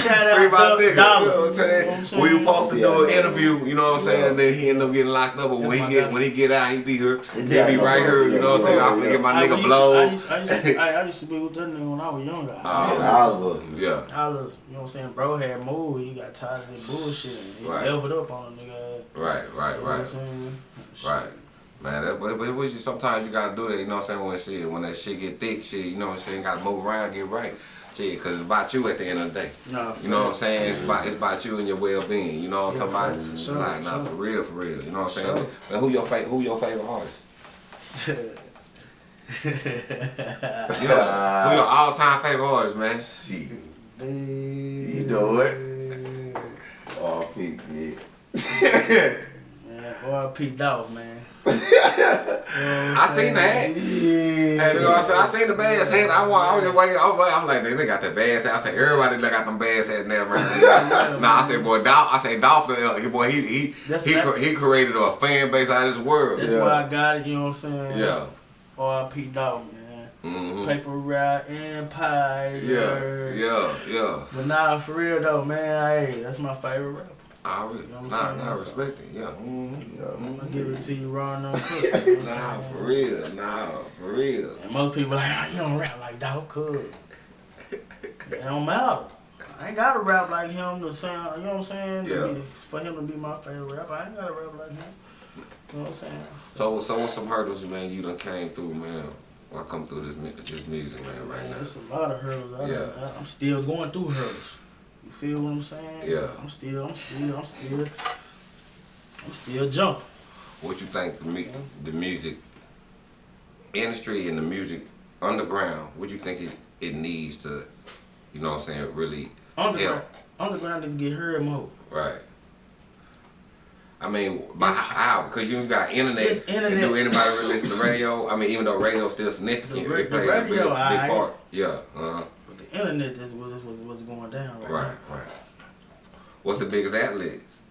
Shout out Free my nigga, Dollar. you know what I'm saying? You know what I'm We were supposed to do an interview, you know what I'm saying? And then he ended up getting locked up. But when he get guy. when he get out, he be here. He Yeah, be no, right here, you know what I'm saying? I'm gonna get my nigga used blow. I used, I, used to, [LAUGHS] I, I used to be with that nigga when I was younger. Oh, Yeah, Oliver. Yeah. I was, you know what I'm saying? Bro had moved. He got tired of that bullshit. And he Right. leveled up on a nigga. Right, right, You know what I'm right. saying? Right. Man, that, but, but it was just sometimes you gotta do that, you know what I'm saying? When shit, when that shit get thick, shit, you know what I'm saying? Gotta move around, get right. Shit, cause it's about you at the end of the day. Nah, You know what I'm saying? It's about it's about you and your well being. You know what I'm Yeah, talking about? sure, like, nah, sure. for real, for real. You know what I'm saying? Sure. Man, who your favorite who your favorite artist? [LAUGHS] Yeah. who your all time favorite artist, man? Shit. You know it. Oh, Pete, yeah. [LAUGHS] Man, R.P. Dolph, man. I seen that. Hey, you know what I'm saying? I seen the bass hat. I want. I was just waiting. I was, I was like, they got the bass hat. I said, everybody look got them bass hats now, man. [LAUGHS] [LAUGHS] nah, I said, boy, Dolph. I say, Dolph. Uh, boy, he he That's he, that- he created a fan base out of this world. That's Yeah. why I got it, you know what I'm saying? Yeah. R.P. Dolph, man. hmm Paper Route Empire. Yeah, yeah, yeah. But nah, for real though, man, hey, that's my favorite rapper. I re- You know what I'm nah, nah, respect it. Yeah. Mm-hmm. I'm gonna give it to you raw and uncooked. you know Nah, for real. Nah, for real. And most people like, oh, you don't rap like dog could. it don't matter. I ain't gotta rap like him to sound, you know what I'm saying? Yeah. be- for him to be my favorite rapper, I ain't gotta rap like him. You know what I'm saying? So, so what's some hurdles, man? You done came through, man. While come through this this music, man, right Man, now. It's a lot of hurdles. I Yeah. done- I'm still going through hurdles. You feel what I'm saying? Yeah. I'm still, I'm still, I'm still, I'm still jumping. What you think the mu- the music industry and the music underground? What you think it, it needs to, you know what I'm saying? Really, Underground, underground need to get heard more. right? I mean, by how? Because you got internet. Internet. And do anybody really listen to radio? I mean, even though radio's still significant, The it plays the a big, big part. Yeah. Uh-huh. The internet is what's, going down right, Right. Right. What's the biggest outlets?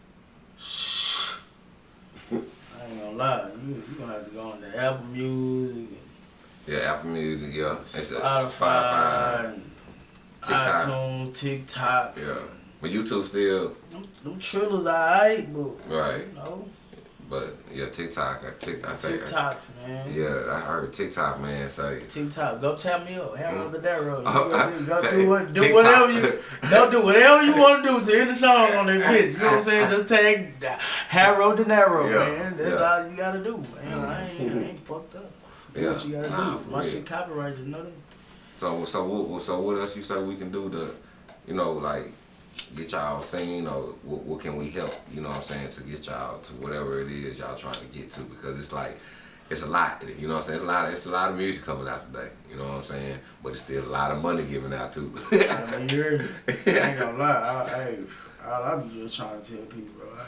now. I ain't gonna lie. You you gonna have to go on the Apple Music, Yeah, Apple Music. Yeah. It's, Spotify, and TikTok. iTunes, TikTok. Yeah. But YouTube still Them, them trillers alright, but right. you know, But yeah, TikTok. I, tick, I say. TikToks, man. Yeah, I heard TikTok man say. TikTok, go tap me up. Have another that road. Oh, I- Go t- do, what, do whatever you don't do whatever you want to do to end the song on that bitch. You know what I'm saying? Just tag Harrow De Niro, Yeah, man. That's yeah. Mm-hmm. all you gotta do, man. I ain't, I ain't fucked up. Do Yeah, what you gotta nah, do. for My real. shit copyrighted, you know that? So so what so what else you say we can do to, you know, like get y'all seen or what, what can we help? You know what I'm saying to get y'all to whatever it is y'all trying to get to because it's like. It's a lot, you know what I'm saying? It's a lot. Of, it's a lot of music coming out today, you know what I'm saying? But it's still a lot of money given out too. [LAUGHS] I mean, you heard me. I ain't gonna lie. I, hey, all I be just trying to tell people, bro. I,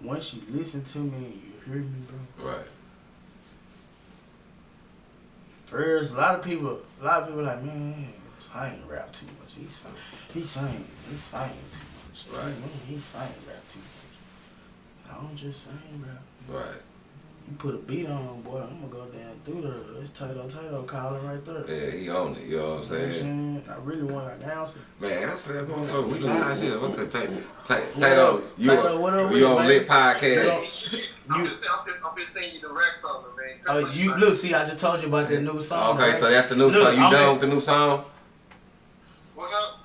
once you listen to me you hear me, bro. right. First, a lot of people, a lot of people like, man, Sing rap too much. He sing, he sing, he sing too much. Right. Man, he sing rap too much. I don't just sing rap. Right. You put a beat on, boy, I'm gonna go down through the. It's Tato Tato calling right there. Yeah, he on it. You know what I'm You know what I'm saying? saying? I really want to announce it. Man, I said, motherfucker, we live shit. What could take? What Tato, you Tato, what up with you on lit podcast? up? [LAUGHS] I'm You- just, I'm just, I'm just saying you the Rex on them, man. Tell Oh, you look, see, I just told you about that new song. Okay, right? so that's the new Look, song. You I'm done in- with the new song? What's up?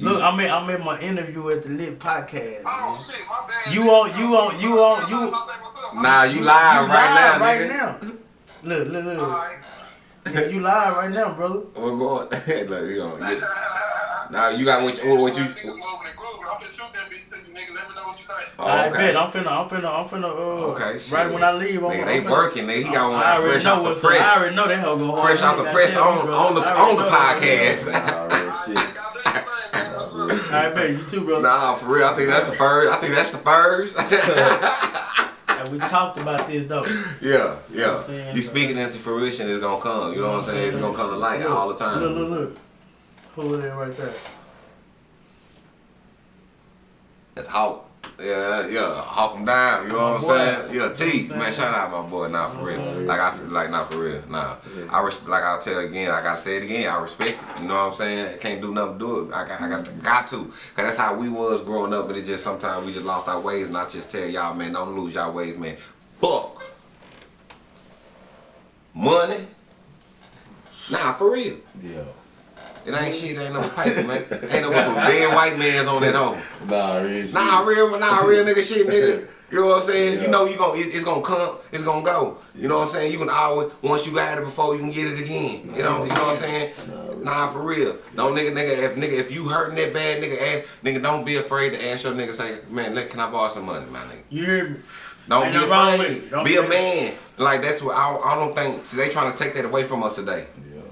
Look, I'm in, I'm in my interview at the Lit Podcast. Oh man. shit, my bad. You on- you on- you on- you- What's up, what's? Nah, you You live right now, right nigga. now. Look, look, look. Alright. Yeah, [LAUGHS] you live right now, brother. We're going. [LAUGHS] Look, you know, you, now you got what you, what you. Niggas moving and grooving. I'm finna shoot that bitch to you, nigga. Let me know what you think. Oh, I bet I'm finna, I'm finna, I'm finna. Uh, Okay, shit. Right when I leave, I'm, Nigga, I'm they finna, working. Nigga, he got one I fresh know off the what's up. I press. already know that hoe go hard. Fresh off the press on on the on the podcast. Nah, real Alright, shit. God bless you, man. What's up? I bet you too, brother. Nah, for real. I think that's the first. I think that's the first. [LAUGHS] And we talked about this though. yeah, yeah. I'm saying? You speaking into fruition, it's gonna come. You know what I'm saying? It's gonna come to light Look, all the time. Look, look, look. Is that right there? That's Hawk. Yeah, yeah, hawk them down. You know what I'm saying? Yeah, You know T, man, shout out my boy. Nah, for real. what I'm saying? Like I, like not for real. Nah, I like I'll tell again. I gotta say it again. I respect it. You know what I'm saying? I can't do nothing do it. I got, I got, to, got to. Cause that's how we was growing up, and it just sometimes we just lost our ways. And I just tell y'all, man, don't lose y'all ways, man. Fuck money. Nah, for real. Yeah. It ain't shit. Ain't no pipe, man. Ain't no some dead white man's on that home. [LAUGHS] Nah, real shit. Nah, real, nah, real nigga shit, nigga. [LAUGHS] You know what I'm saying? Yeah. You know you gon' it, it's gonna come, it's gonna go. You know what I'm saying? You can always once you got it before, you can get it again. You know, you know what I'm saying? Nah, for real. Don't nigga, nigga, if nigga, if you hurting that bad, nigga, ask, nigga, don't be afraid to ask your nigga, say, man, look, can I borrow some money, my nigga? You hear me? Don't Ain't be nothing wrong with afraid. Don't be be a man. Like that's what I, I don't think see, they trying to take that away from us today.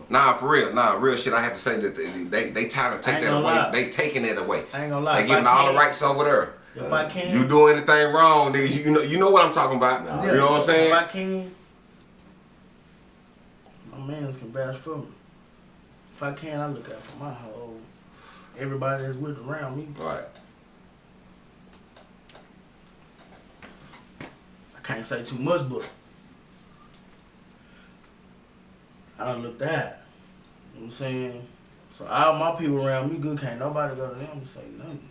Yeah. Nah, for real. Nah, real shit. I have to say that they they, they trying to take that away. lie. They taking it away. I ain't gonna lie. They If giving all the rights over there. If I can, You do anything wrong, nigga, you know you know what I'm talking about. Yeah, You know what I'm saying? If I can, my mans can vouch for me. If I can, I look out for my whole everybody that's with around me. Right. I can't say too much, but I done looked at. You know what I'm saying? So all my people around me good, can't nobody go to them and say nothing.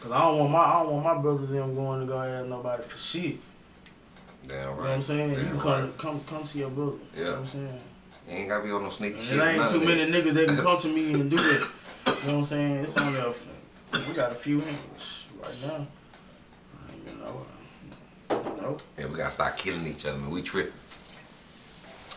Cause I don't want my I don't want my brothers them going to go ask nobody for shit. Damn You know what right. I'm saying? Damn you can come right. come come to your brother. You know Yeah. what I'm saying? You ain't gotta be on no sneaky And shit. there ain't too many niggas that can [LAUGHS] come to me and do that. You know what I'm saying? It's only a we got a few hands right now. You know. Know. Yeah, we gotta start killing each other, man. We tripping.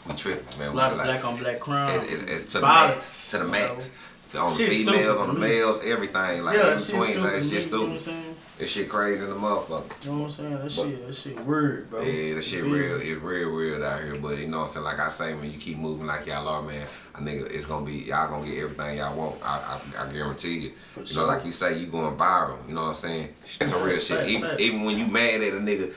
We tripping, man. It's a lot of like- black on black crime. It, it, it's to the violence, max. To the you max. On the females, stupid on the males, everything. Like yeah, in between. stupid. Like, it's just You know what I'm stupid. saying? This shit crazy in the motherfucker. You know what I'm saying? That But- shit, that shit weird, bro. Yeah, that shit feel real. It's real, real out here. But you know what I'm saying? Like I say, when you keep moving like y'all are, man, I nigga, it's gonna be y'all gonna get everything y'all want. I, I, I guarantee you. For you sure. know, like you say, you going viral. You know what I'm saying? That's some real shit. Fact, Even, fact. even when you mad at a nigga.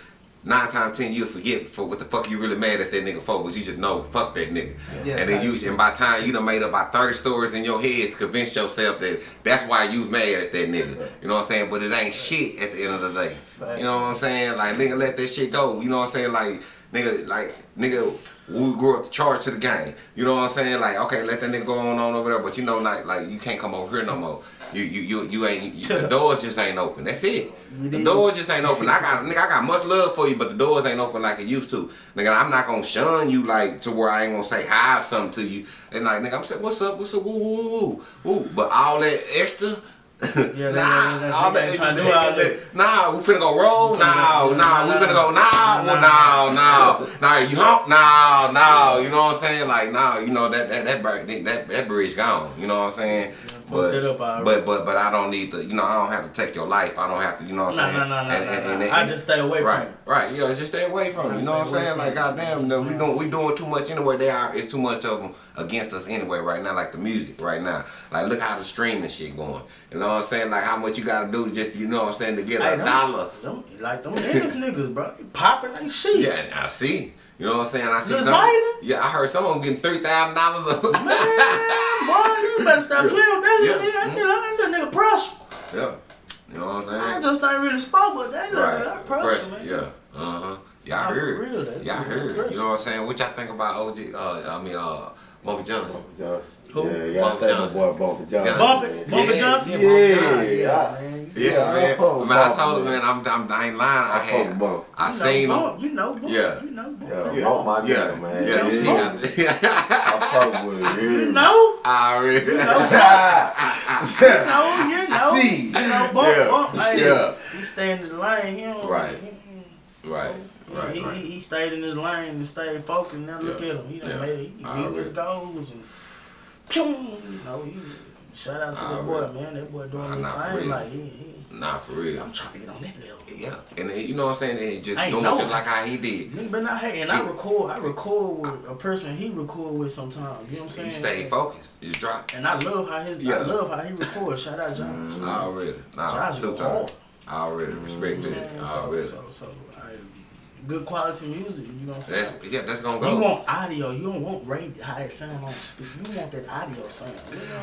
Nine times ten, you'll forget for what the fuck you really mad at that nigga for, but you just know fuck that nigga. Yeah, and then you, and by time you done made up about thirty stories in your head to convince yourself that that's why you mad at that nigga. You know what I'm saying? But it ain't shit at the end of the day. You know what I'm saying? Like nigga, let that shit go. You know what I'm saying? Like nigga, like nigga, we grew up to charge to the game. You know what I'm saying? Like okay, let that nigga go on on over there, but you know, like like you can't come over here no more. You you you you ain't you, the doors just ain't open. That's it. The doors just ain't open. I got nigga, I got much love for you, but the doors ain't open like it used to. Nigga, I'm not gonna shun you like to where I ain't gonna say hi or something to you. And like nigga, I'm saying what's up, what's up, woo woo woo woo. But all that extra. Yeah, [LAUGHS] that- nah, that- all that, ain't tryna do all that. Nah, we finna go roll. Nah, nah, we finna go. nah, Nah, nah, no. You hump? nah, nah, You know what I'm saying? Like, nah, you know that that that that that bridge gone. You know what I'm saying? But, that up already. but but but I don't need to. You know, I don't have to take your life. I don't have to. You know what I'm Nah, saying? nah, nah, nah, And- and- and- I just stay away from Right, it. right. Yeah, just stay away from it. You know what I'm saying? Like, it. goddamn, no, we doing we doing too much anyway. They are. It's too much of them against us anyway right now. Like the music right now. Like look how the streaming shit going. You know what I'm saying? Like how much you got to do just you know what I'm saying to get Hey, a them- dollar. Them, like them English niggas, bro. Popping like shit. Yeah, I see. You know what I'm saying? I see Lil some. Yeah, I heard some of them getting three thousand dollars. Man, boy, you better stop playing with that Yeah. nigga. That nigga prosper. Yeah, you know what I'm saying? I just ain't really spoke, but that nigga, that prosper, Pressure, man. Yeah. Uh huh. Y'all heard. real, Y'all heard. You know what I'm saying? What y'all think about OG? Uh, I mean, uh, Bumpy Johnson. Johnson. Who? Yeah, you gotta Bumpy say my Johnson. boy Bumpy Johnson. Bump it, bump Yeah, Johnson. yeah, yeah, yeah. man. Yeah, Yeah, I man. fuck with man, I told him, man. man, I'm, I'm, I ain't lying. I I fuck had, Bumpy. I You know seen him. You know, Bump. Yeah. You know, Bump. Yeah, Yeah, Bump my yeah, nigga, man. yeah. You see, know I, I fuck with him. You know, ah, I already. [LAUGHS] you know, you know, [LAUGHS] you know. See. You know, Bump, Yeah, Bump. Hey, yeah. He stayed in the lane. He don't, Right. He, Right, right, he, right. he, he stayed in his lane and stayed focused. Now look Yeah. at him. He done Yeah. made it. He I beat his goals and pew, you know, he shout out to I that boy, already- man. That boy doing Nah, his for thing. real. Like he, he, Nah, for real. I'm trying to get on that level. Yeah, and then, you know what I'm saying? And just doing know. just like how he did. But not hey, and I He- record. I record with a person he record with sometimes. You know what I'm saying? He stayed focused. Just dropped. And I love how his. Yeah. I love how he records. Shout out Josh. Already. Nah, Josh two times. Already. Respect I'm that. saying? So, Already. so, so, I, good quality music. You know what I'm saying? That's, yeah, that's gonna go. You want audio. You don't want radio, how it sound on speak. You want that audio sound.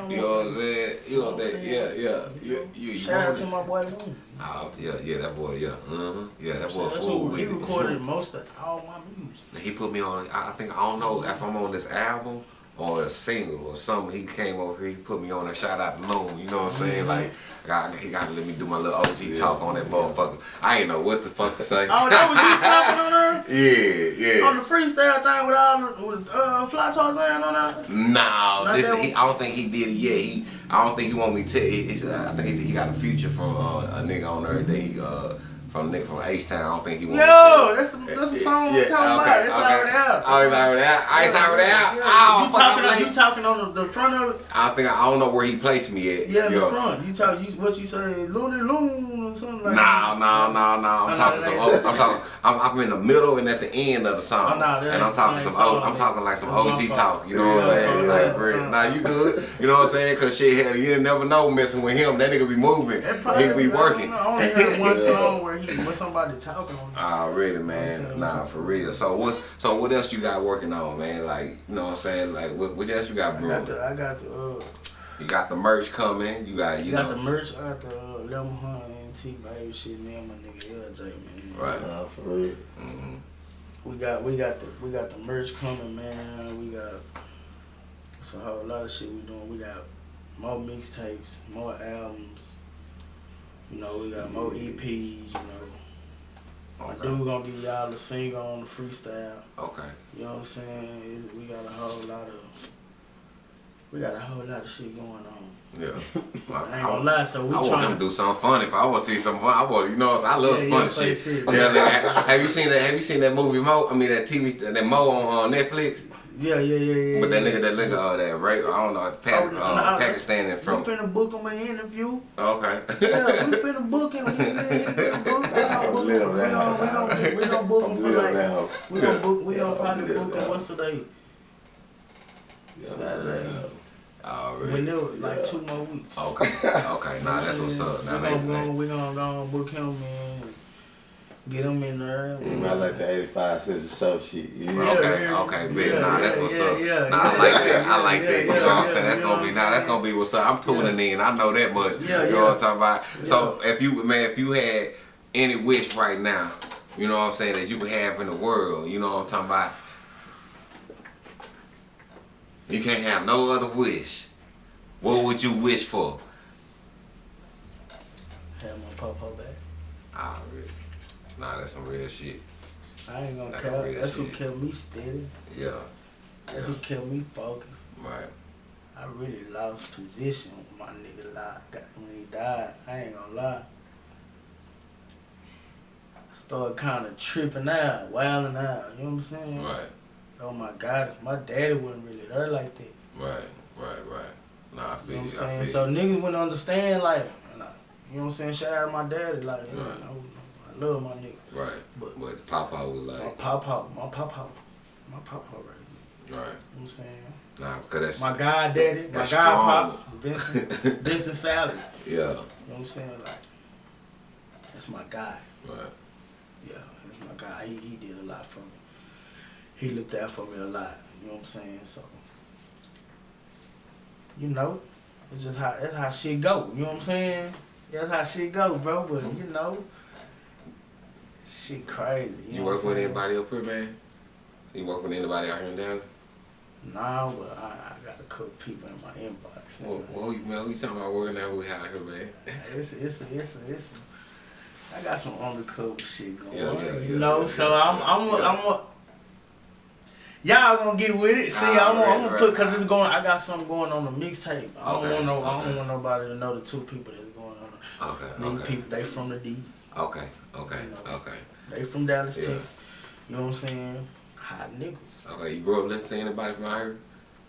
You know, what I'm saying? You know what I'm that? saying? Yeah, yeah. You, you, Shout out to my boy Loon. Oh, yeah, yeah, that boy, yeah. Uh-huh. Yeah, that boy That's fool he recorded most of all my music. He put me on, I I think, I don't know if I'm on this album or a single or something. He came over here, he put me on a shout out to Loon, you know what I'm saying? Like, God, he got to let me do my little OG talk on that motherfucker. I ain't know what the fuck to say. Oh, that was you talking on there? [LAUGHS] Yeah, yeah. On the freestyle thing with all the- with uh Fly Tarzan on that? No, Not this that he. I don't think he did it yet. He, I don't think he want me to. He, uh, I think he, he got a future from uh, a nigga on there that he uh, from nigga from H Town. I don't think he want. Yo, that's the that's the song yeah, we're talking okay, about. It's okay. already out. Oh, it's already out. Oh, it's already out. Yeah, Oh, you I'm talking? late. You talking on the, the front of it? I think I don't know where he placed me at. Yeah, the front. You talk. You what you say? Looney Loon or something like. No, no, no, no. I'm No, talking no, some. that ain't- O- I'm talking. I'm, I'm in the middle and at the end of the song, Oh, no, that and I'm talking some. O, song. I'm talking like some OG talk. You know what I'm saying? yeah, like, yeah. real. Nah, you good. You know what I'm saying? Cause shit, hell, you never know messing with him. That nigga be moving. He be working. I only heard one [LAUGHS] song where with somebody talking on. Already, I'm man. Nah, for real. So what's so what else you got working on, man? Like, you know what I'm saying? Like, what, what else you got I brewing? got the I got the uh You got the merch coming. You got, you you got know, the merch. I got the uh, Lemon Hunt NT baby shit. Me and my nigga LJ man. right. Nah, for real. hmm We we got we got the we got the merch coming, man. We got it's a whole lot of shit we doing. We got more mixtapes, more albums. Know, we got more EPs. You know, my Okay. dude gonna give y'all the single on the freestyle. Okay. You know what I'm saying? We got a whole lot of we got a whole lot of shit going on. Yeah. [LAUGHS] I ain't gonna lie, so we I want to do something funny. If I want to see something fun, I want you know I love Yeah, fun shit. shit. Yeah, like, have you seen that? Have you seen that movie Mo? I mean that TV that Mo on uh, Netflix. Yeah, yeah, yeah, yeah. But that yeah. nigga, that nigga, uh, that right? I don't know. Pa- Oh, uh, no, Pakistan We from. finna book him an interview. Okay. Yeah, we [LAUGHS] finna book him. We finna book him. We gonna book him. We gonna, book him for [LAUGHS] like. We gonna [LAUGHS] book. We Yeah, gonna probably book him. What's today? Saturday. Already. We knew like two more weeks. Okay. Okay. Nah, that's what's up. We Now, gonna they, go. We gonna go book him man. Get him in there. Mm, I like the 85 cents or so shit. You know? Yeah, Okay, yeah, okay, yeah, big. Nah, that's what's yeah, up. yeah, nah, I yeah, like that. I like yeah, that. You yeah, know what I'm saying? That's gonna be what nah, that's gonna be what's up. I'm tuning in. I know that much. Yeah, you know yeah. what I'm talking about? So if you man, if you had any wish right now, you know what I'm saying, that you could have in the world, you know what I'm talking about? You can't have no other wish. What would you wish for? Have my papa back. Really? Nah, that's some real shit. I ain't gonna Like a care. real That's what shit. kept me steady. Yeah. That's Yeah. what kept me focused. Right. I really lost position with my nigga lied. When he died, I ain't gonna lie. I started kind of tripping out, wilding out. You know what I'm saying? Right. Oh my God, my daddy wasn't really there like that. Right. Right. Right. Nah, I feel You know what I'm saying? So niggas wouldn't understand, like, you know what I'm saying? Shout out to my daddy, like, you know, Right. I love my nigga. Right. But But Papa was like. my papa, my papa, my papa, right? You know right. what I'm saying? Nah, because that's My god daddy, my god That's pops, Vincent, [LAUGHS] Vincent Sally. yeah, You know what I'm saying? Like, that's my guy. right, Yeah, that's my guy. He, he did a lot for me. He looked out for me a lot. You know what I'm saying? So, you know, it's just how that's how shit go. You know what I'm saying? That's how shit go, bro. But you know, shit crazy. You, You work with anybody up here, man? You work with anybody out here in Dallas? Nah, but I, I got a couple people in my inbox. Well, well, you, man, who you talking about working out with out here, man? It's it's it's it's. I got some undercover shit going Yeah, on, yeah, you yeah, know. so I'm I'm a, yeah. I'm a, Y'all gonna get with it. See, I'm gonna, I'm gonna right. put because it's going. I got something going on the mixtape. I don't Okay, want no. I don't want nobody to know the two people that's going on. Okay, These okay, people, they from the D. okay, okay, You know. okay, They from Dallas, Yeah. Texas. You know what I'm saying? Hot niggas. okay. You grew up listening to anybody from out here?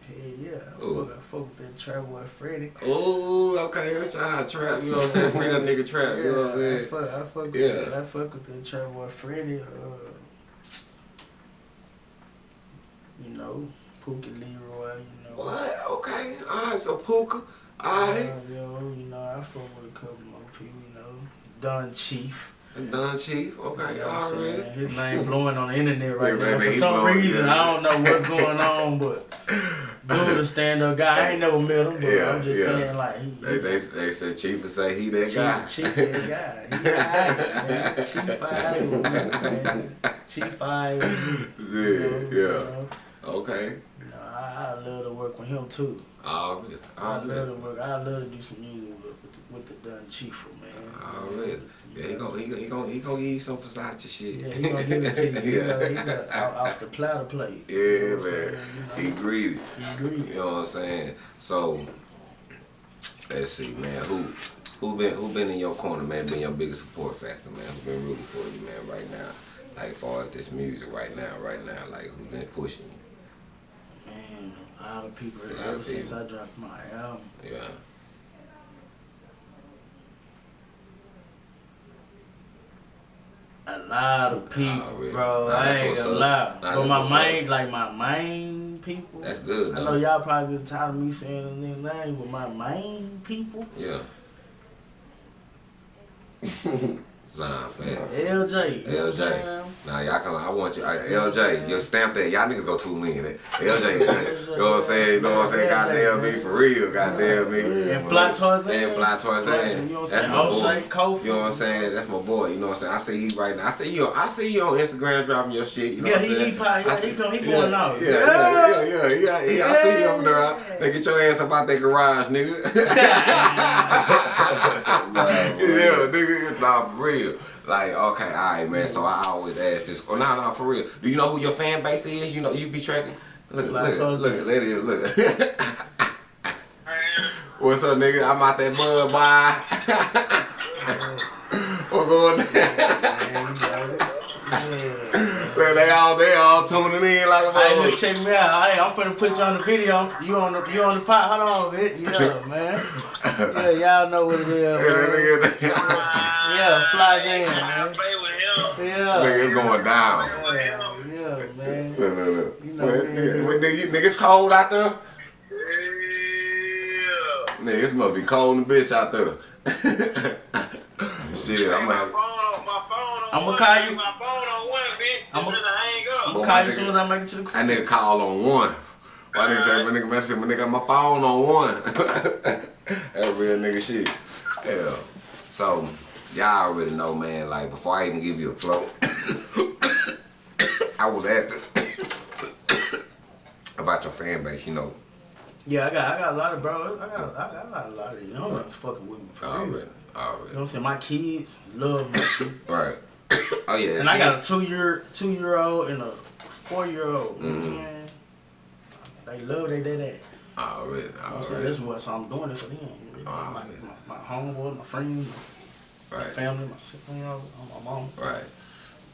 Hell yeah. Ooh. fuck, I fuck with that trap boy Freddie. Oh, okay. Shout out Trap. You know what I'm saying? Free that nigga Trap. You know what I'm saying? I fuck, I fuck with Yeah. that, I fuck with that trap boy Freddie. Uh, you know, Pookie Leroy. You know. What? Okay. All right. So Puka. All right. Uh, yo, you know, I fuck with a couple more people, you know. Don Chief. Done, Chief. Okay. You know I'm saying? His name blowing on the internet right Yeah, now. For some blowing, reason, yeah. I don't know what's going on, but [LAUGHS] dude, a stand up guy. I ain't never met him, but Yeah, I'm just yeah. saying, like, he. They, they, they said Chief would say he that guy. Chief, Chief that guy. He man. Chief me, man. Chief alright [LAUGHS] with you know, Yeah, you yeah. know. Okay. You know, I, I love to work with him too. Already. I love to work. I love to do some music with, with, the, with the Dun Chief, man. Already. Yeah, he gon' he gon' he gon' he gon' give you some Versace shit. Yeah, he gonna give it to you. [LAUGHS] He yeah. gonna, he gonna out, off the platter plate. Yeah, You know man. He greedy. He greedy. You know what I'm saying? So let's see, man. Who who been who been in your corner, man? Been your biggest support factor, man? Who been rooting for you, man? Right now, like as far as this music, right now, right now, like who been pushing you? A lot of people lot ever of since people. I dropped my album. Yeah. A lot of people, Nah, really. bro. Nah, I ain't gonna up. lie. Nah, but my main, like my main people. That's good, I know y'all probably get tired of me saying the name, but my main people, Yeah. [LAUGHS] Nah, fam. LJ. you know what I'm LJ. Nah, y'all come. I want you. I, LJ, you stamp that. Y'all niggas go tune in. LJ, you know what I'm saying? You know what I'm saying? Goddamn me, for real. Goddamn me. And fly towards And fly towards. You know what I'm saying? my boy. O'Shea, Kofi. You know what I'm saying? That's my boy. You know what I'm saying? I see he right now. I see you. I see you on Instagram dropping your shit. You know Yeah, what I'm he, saying? he, yeah, he, he Yeah, going yeah, out. yeah, yeah, yeah, yeah, yeah. I see you over there. They get your ass up out that garage, nigga. [LAUGHS] [LAUGHS] yeah, nigga. Nah, for real. Like, okay, all right, man. So I always ask this. Oh, nah, nah, for real. Do you know who your fan base is? You know, you be tracking. Look, look, look, look, look. What's up, nigga? I'm out that bud, bye. [LAUGHS] What going down? So they all they all tuning in like a Hey, look, motherfucker. check me out. Hey, I'm finna put you on the video. You on the you on the pot. Hold on, bit. [LAUGHS] Yeah, man. Yeah, y'all know what it is, [LAUGHS] Yeah, man. that nigga, [LAUGHS] Yeah, fly jam, man. play with him. Yeah. nigga, it's going down. Yeah, yeah, man. Look, look, look. You know, man. nigga, what, nigga, nigga, it's cold out there? Yeah. Nigga, it must be cold in the bitch out there. Shit, I'm gonna phone on my phone on I'ma call you. My phone on one, bitch. I'ma- I'm gonna hang up. I'm Boy, gonna call my you as soon as I make it to the That crib. nigga call on one. My nigga say, my nigga message, my nigga got my phone on one. [LAUGHS] that real nigga shit. Yeah. So, y'all already know, man, like, before I even give you the flow, [COUGHS] I was asking [COUGHS] about your fan base, you know, Yeah, I got I got a lot of bros. I got I got a lot of young ones fucking with me for real. already, You know what I'm saying? My kids love my shit. Right. [COUGHS] Oh, yeah. And I got a two year two year old and a four year old. You know what I'm Mm-hmm. saying? They love they did that. Oh really? I'm saying? already. That's what so I'm doing it for them. You know? Ah, my, man. my, my homeboy, my friend, my Right, family, my sister, you know, my mom. right.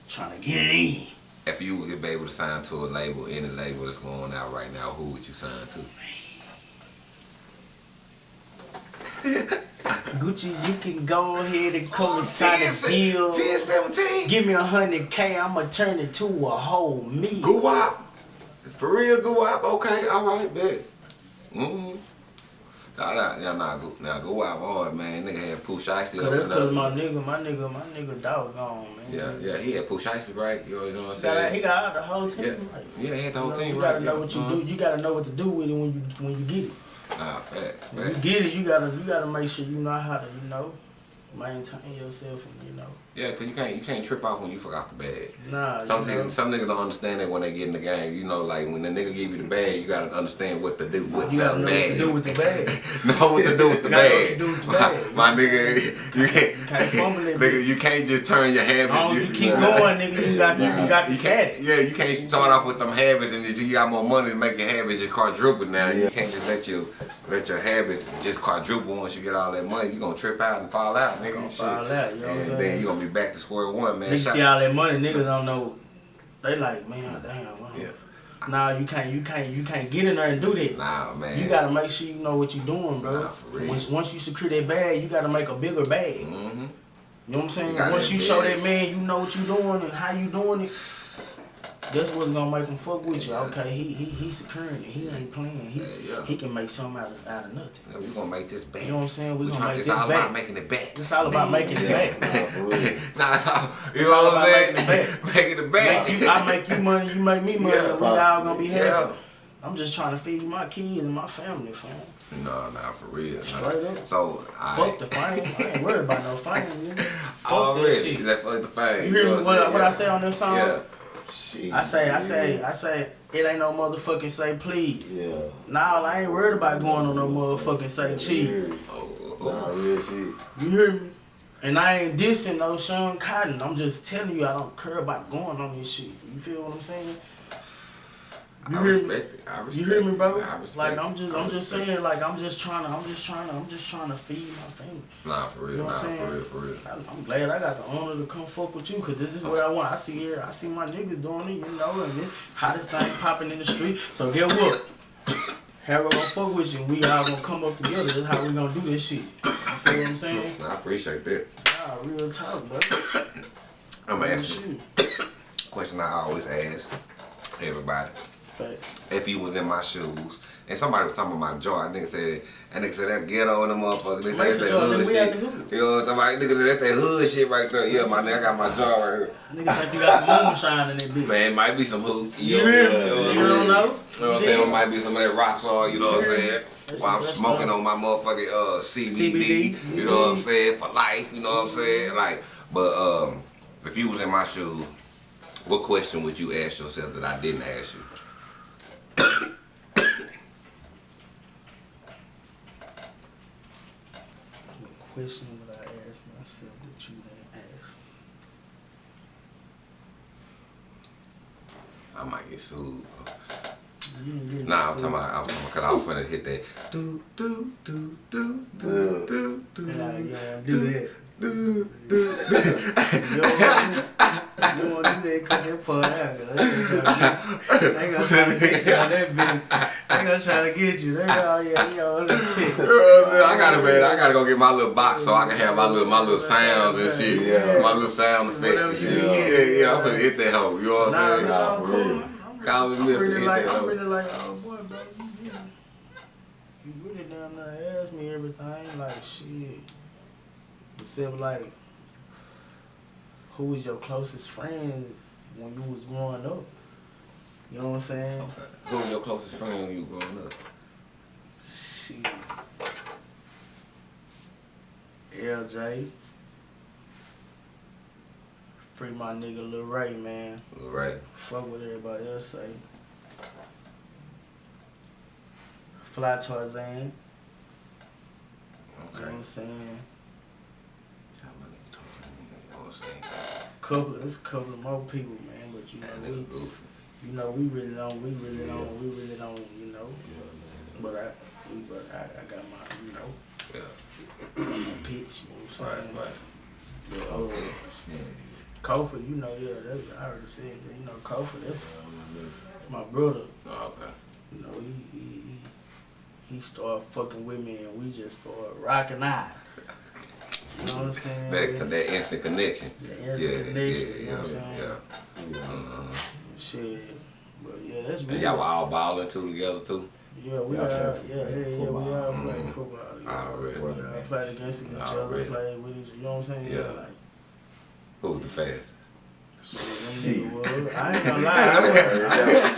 Trying to get it in. If you would be able to sign to a label, any label that's going out right now, who would you sign to? [LAUGHS] Gucci, you can go ahead and come and sign a deal. 10, 17. Give me a hundred K, I'ma turn it to a whole me. Guwop. For real, Guwop. Okay, all right, bet. Mm-hmm. Nah, nah, nah, nah, go, nah, Guwop hard, man. Nigga had Pooh Shiesty Cause up that's cause my nigga, my nigga, my nigga dog gone, man. Yeah, yeah, he had Pooh Shiesty, right? You know, you know what I'm He got, he saying? got out the whole team. Yeah, Like, yeah, he had the whole you know, team, you right? gotta know yeah. what you Mhm. do. You gotta know what to do with it when you when you get it. Nah, fact, When you get it, you gotta you gotta make sure you know how to you know maintain yourself and you know Yeah, cause you can't you can't trip off when you forgot the bag. nah. Some you know, some niggas don't understand that when they get in the game. You know, like when the nigga give you the bag, you gotta understand what to do with you the gotta know what bag. to do with the bag. know what to do with the [LAUGHS] [LAUGHS] You gotta know bag. what to do with the my, bag. my nigga, you can't, You can't nigga, you can't just turn your habits. Long as you keep going, nigga, you got you got the You can't, stats. yeah, you can't start off with them habits and you got more money to make your habits just quadruple now. You can't just let you let your habits just quadruple once you get all that money. You gonna trip out and fall out, nigga. Gonna Shit. out, you know and then you gonna be back to square one, man. Niggas Shout- see all that money, niggas don't know. They like, man, damn. Well, Yeah. Nah, you can't, you can't, you can't get in there and do that. Nah, man. You gotta make sure you know what you doing, bro. Nah, for real. Once, once you secure that bag, you gotta make a bigger bag. hmm You know what I'm saying? You Once you show that man you know what you doing and how you doing it, that's what's gonna make him fuck with you. Yeah. Okay, he he he securing it. He ain't playing. He Yeah, yeah. he can make something out of out of nothing. Yeah, we gonna make this back. You know what I'm saying? We We gonna trying, make it's this all back. about making it back. It's all about [LAUGHS] making it back. [LAUGHS] Nah, for it's all, you It's know all what I'm about saying? making it back. [LAUGHS] making it back. Make you, I make you money, you make me money, Yeah, and we all gonna be happy. Yeah. I'm just trying to feed my kids and my family, fam. No, nah, for real. nah. Straight up. So, I Fuck the fame. I ain't worried about no fame, nigga. Fuck that already. shit. That fuck the fame. You hear me? know What, I'm what I saying? say on this song? Yeah. Shit. I say, I say, I say, it ain't no motherfucking say please. Yeah. Nah, I ain't worried about going on no motherfucking say cheese. Yeah. Oh, oh, Nah, real shit. You hear me? And I ain't dissing no Sean Cotton. I'm just telling you I don't care about going on this shit. You feel what I'm saying? You I hear me? respect it. I respect You hear me, bro? I respect Like. I'm just, I I'm just respect saying, like I'm just trying to, I'm just trying to, I'm just trying to feed my family. it. Nah, for real. You know nah, what I'm for real, for real. I- I'm glad I got the honor to come fuck with you, cause this is what I want. I see here, I see my niggas doing it, you know, and this hottest thing popping in the street. So get what? Harold gonna fuck with you, and we all gonna come up together. That's how we gonna do this shit. You feel what I'm saying? Nah, I appreciate that. Nah, real talk, bro. I'm gonna oh, ask you question I always ask everybody. If you was in my shoes. And somebody was talking about my jaw. Nigga said, that nigga said that ghetto in the motherfucker. They said that hood shit. You know what I'm talking about? Nigga said that's that hood shit right there. Yeah, my nigga, I got my jaw right here. Niggas think you got some moonshine in that bitch. Man, it might be some hood. You know, hear know what I'm You saying? don't know? You know what I'm saying? It might be some of that rock salt, you know what I'm saying? While I'm smoking on my motherfucking uh, CBD, CBD. you know what I'm saying? For life, you know what I'm saying? Like, but um, if you was in my shoes, what question would you ask yourself that I didn't ask you? What question would I ask myself that you didn't ask? I might get sued. You didn't get Nah, I'm talking about, I'm talking about, cause I was finna hit that. Do, do, do, do, do, do, do, do, you don't do that. Do, do. Don't want to do that because they pull They gonna try to get you on that bitch. They gonna try to get you. They go, oh yeah, you shit. You know what I'm saying? I gotta man, I gotta go get my little box so I can have my little my little sounds and shit. Yeah. My little sound effects and shit. you Yeah, yeah, I'm finna hit that hoe. You know what I'm saying? nah, I'm for cool. real. I'm- I'm Call me I'm Mr. really Hit like, that I'm really like, oh boy, bro, you, you, you really down there ask me everything, like shit. Except like, who was your closest friend when you was growing up? You know what I'm saying? Okay. Who was your closest friend when you were growing up? Shit. LJ. Free my nigga Lil Ray, man. Right. Fuck what everybody else say. Fly Tarzan. You know what I'm saying? You know what I'm saying? Couple, there's a couple of more people, man. But you know, That we, goofy. you know, we really don't, we really don't, we really don't, you know. But I, but I, I got my, you know, Yeah. my pitch. You know what Right, I'm saying? right. But, uh, Kofi, you know, yeah, that's, I already said that. You know, Kofi, that's my brother. Oh, okay. You know, he he he, he started fucking with me, and we just started rocking out. You know what I'm saying? That, that instant connection. The instant yeah, connection, yeah, you know yeah, what I'm saying? yeah. Uh-huh. Shit, but yeah, that's And y'all were all balling too together too. Yeah, we Y'all are. play Yeah, yeah, yeah, we football. all Mhm. play football. Yeah. Already. We all played against each other, Already. played with each. You know what I'm saying? Yeah. like. Who was the fastest? Shit, them I ain't gonna lie. I was,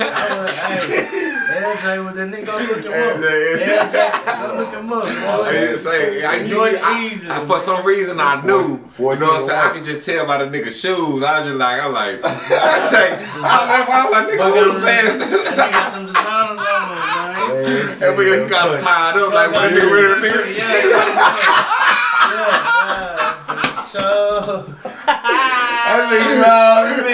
I was, hey, LJ with the nigga, go look him up. LJ, go look him up. I boy. didn't say I knew I, I, for some reason I knew. Four- you know what I'm saying? I could just tell by the nigga's shoes. I was just like, I'm like, [LAUGHS] I say, I'm like, I was like, nigga, who the fastest? That nigga got them designers on, man. [LAUGHS] And we he got him tied up like when the nigga ready to Yeah, nigga. [LAUGHS] yeah, yeah. So, That nigga love me.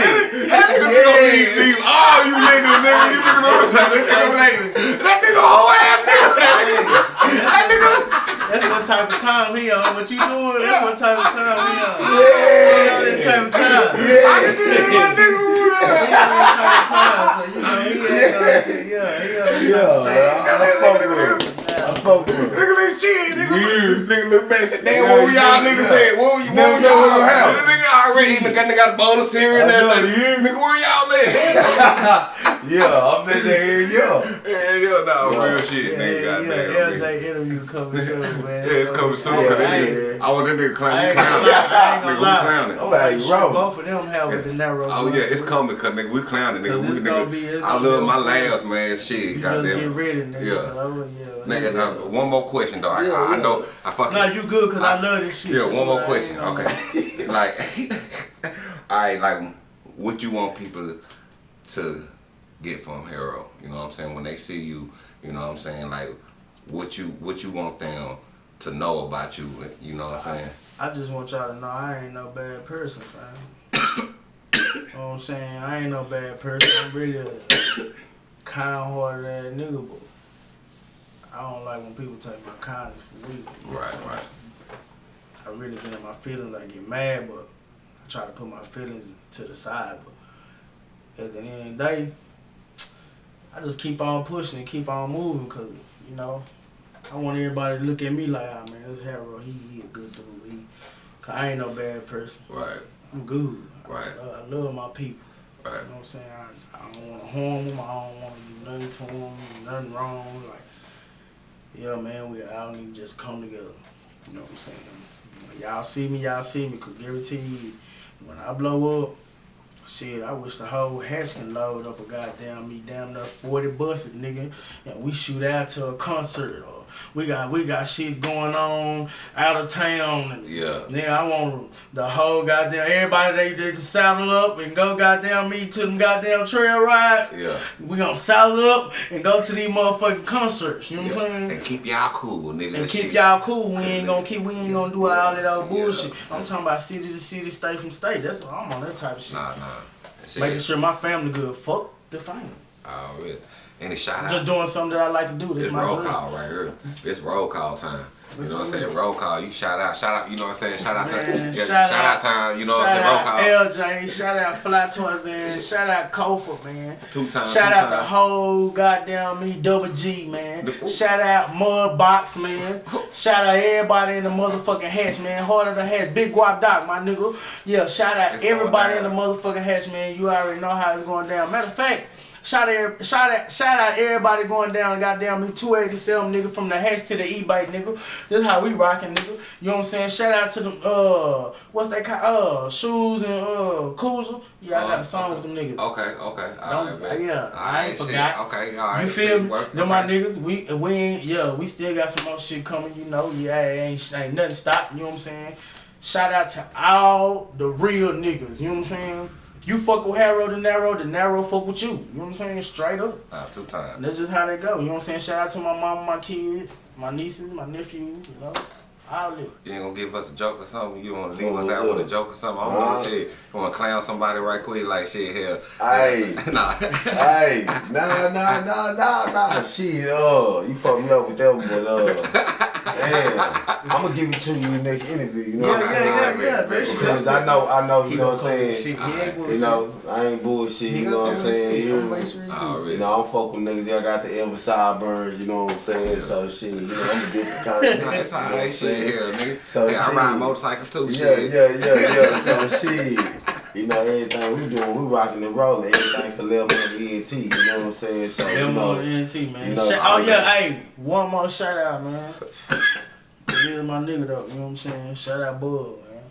That nigga gonna leave, leave all you niggas, nigga. You niggas gonna say, that nigga like, that nigga whole ass nigga. That nigga, that nigga. that's what type of time he on. What you doing? That's what type of time he on. He on that type of time. I can tell my nigga who He that. on that type of time. So, you know, he ain't gonna, yeah, he on that Yeah, type of I fuck with him. I fuck with him. Nigga like shit, nigga, nigga look back and said, damn, Yeah, what were y'all yeah, niggas yeah. at? What were you, Never what were know y'all what at? happened. Nigga already eating, got, got a bowl of cereal and that, nigga, where y'all at? [LAUGHS] [LAUGHS] Yeah, I'm in there, yeah. Yeah, yeah, no, real shit, Yeah, nigga, yeah, goddamn. yeah, nigga. LJ interview coming soon, man. Yeah, it's coming soon, Yeah, cause I nigga, I want that nigga I clown, we ain't gonna clowning. I ain't Nigga, gonna we lie. clowning. I'm like, shit, both of them have with the narrow. Oh yeah, it's coming, cause nigga, we clowning, nigga. Cause We, it's gonna nigga be- it's I love my laughs, man. Shit, You just get goddamn. ready, nigga. Yeah. Oh. Nigga, now, one more question though. I, Yeah, I, I know I fucking. Nah, you good because I, love this shit. Yeah, one more question. Okay. [LAUGHS] like, [LAUGHS] all right, like, what you want people to, to get from Hero? You know what I'm saying? When they see you, you know what I'm saying? Like, what you what you want them to know about you? You know what I'm saying? I just want y'all to know I ain't no bad person, fam. [COUGHS] you know what I'm saying? I ain't no bad person. I'm really a kind-hearted ass nigga, but I don't like when people take my kindness for weak. you know what I'm Right, saying? right. I really get in my feelings. I get mad, but I try to put my feelings to the side. But at the end of the day, I just keep on pushing and keep on moving because, you know, I want everybody to look at me like, ah, man, this Harold, he, he a good dude. He, Cause I ain't no bad person. Right, I'm good. Right. I, I love my people. Right. You know what I'm saying? I, I don't want to harm them. I don't want to do nothing to them, nothing wrong. Like, yeah, man, we all need to just come together. You know what I'm saying? When y'all see me, y'all see me. Cause guarantee you, when I blow up, shit, I wish the whole hatch can load up a goddamn me damn near 40 buses, nigga, and we shoot out to a concert. or we got we got shit going on out of town. Yeah. then I want the whole goddamn everybody they, they just saddle up and go goddamn me to them goddamn trail ride. Yeah. We gonna saddle up and go to these motherfucking concerts. You know what I'm saying? And keep y'all cool, nigga. and keep y'all cool. We ain't gonna keep. We ain't gonna do all that old Yeah. bullshit. I'm talking about city to city, state from state. That's what I'm on that type of shit. Nah, nah. Making sure my family good. Fuck the fame. Oh, really? Any shout out? Just doing something that I like to do. This This my roll dream. call right here. This roll call time. You know what I'm saying? Roll call. You shout out, shout out. You know what I'm saying? Shout out Man, time. Shout shout, out- out time. You know what I'm saying? Roll out call. LJ, shout out Fly Tarzan, shout out Kofi, man. Two times. Shout two out the whole goddamn me double G man. The- Shout out Mudbox man. [LAUGHS] Shout out everybody in the motherfucking hatch man. Heart of the hatch, Big Guap Doc, my nigga. Yeah, shout out It's everybody in the motherfucking hatch man. You already know how it's going down. Matter of fact. Shout out, shout out, shout out everybody going down, goddamn me, 287 nigga from the hatch to the e-bike nigga. This how we rocking nigga. You know what I'm saying? Shout out to them, uh, what's that kind, uh, shoes and uh, Cruiser. Yeah, I got a song with them niggas. Okay, okay. All Don't- right, man. yeah, All I right, ain't shit. forgot. Okay, all right. You feel me? Work, Them my niggas. We we ain't yeah. We still got some more shit coming. You know, yeah, ain't ain't nothing stopped. You know what I'm saying? Shout out to all the real niggas. You know what I'm saying? You fuck with Harrow the narrow, the narrow fuck with you. You know what I'm saying? Straight up. Nah, two times. That's just how they go. You know what I'm saying? Shout out to my mom, my kids, my nieces, my nephews. You know, all of it. You ain't gonna give us a joke or something? You wanna leave us what's out with a joke or something? I don't Uh, know shit. You wanna clown somebody right quick like shit here? Hey. [LAUGHS] nah. hey, nah, nah, nah, nah, nah. Shit, uh, you fucked me up with that one, but uh, damn, I'm gonna give it to you in the next interview. You know Yeah, what I'm yeah, saying? yeah, yeah. That's Because I know, I know, you know what I'm saying. Shit. He You know, I ain't bullshit. You know what I'm saying? You hear me? Already. You know, I'm fucking niggas. Y'all got the Elvis sideburns. You know what I'm saying? So shit, you know, I'm a different [LAUGHS] kind of Nah, nigga. That's how what shit saying? here, nigga. So hey, I ride motorcycles too, Yeah, shit. yeah, yeah, yeah. So [LAUGHS] shit, you know everything we doing, we rocking and rolling. Everything for level and ENT. You know what I'm saying? So you Them know, on NT, man. you know, Shout- oh so- yeah, hey, one more shout out, man. It is my nigga though, you know what I'm saying? Shout out Bug, man.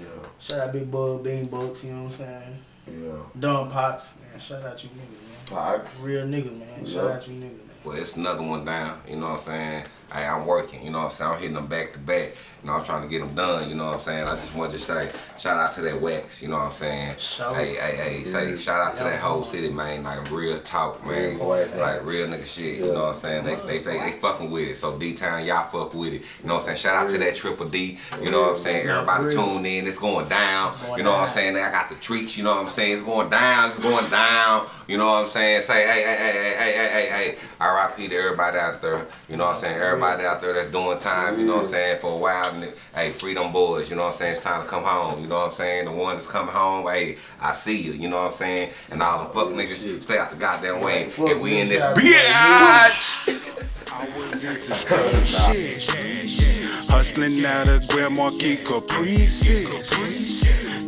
yeah, Shout out Big Bug, Bean Bucks, you know what I'm saying? yeah. Dumb Pops, man. Shout out you niggas, man. Fox. Real niggas, man. Shout out you niggas, man. Well, it's another one down. You know what I'm saying? Hey, I'm working. You know what I'm saying? I'm hitting them back to back. You know, I'm trying to get them done. You know what I'm saying? I just wanted to say shout out to that wax. You know what I'm saying? Shout hey, hey, hey, say shout out to that whole city, man. Like real talk, man. Like real nigga shit. You know what I'm saying? They they they, they fucking with it. So D Town, y'all fuck with it. You know what I'm saying? Shout out to that Triple D. You know what I'm saying? Everybody tune in. It's going down. You know what I'm saying? I got the treats. You know what I'm saying? It's going down. It's going down. You know what I'm saying? Say hey hey hey hey hey hey hey hey. R.I.P. to everybody out there. You know what I'm saying? Everybody out there that's doing time. You know what I'm saying? For a while. And hey, freedom boys. You know what I'm saying? It's time to come home. You know what I'm saying? The ones that's coming home. Hey, I see you. You know what I'm saying? And all the fuck niggas shit. stay out the goddamn way. Fuck And we in this niggas. bitch. I was into crazy shit. Hustling out of Grand Marquis Caprices.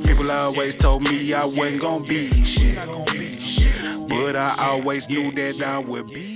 People always told me I wasn't gonna be shit. But I always knew that I would be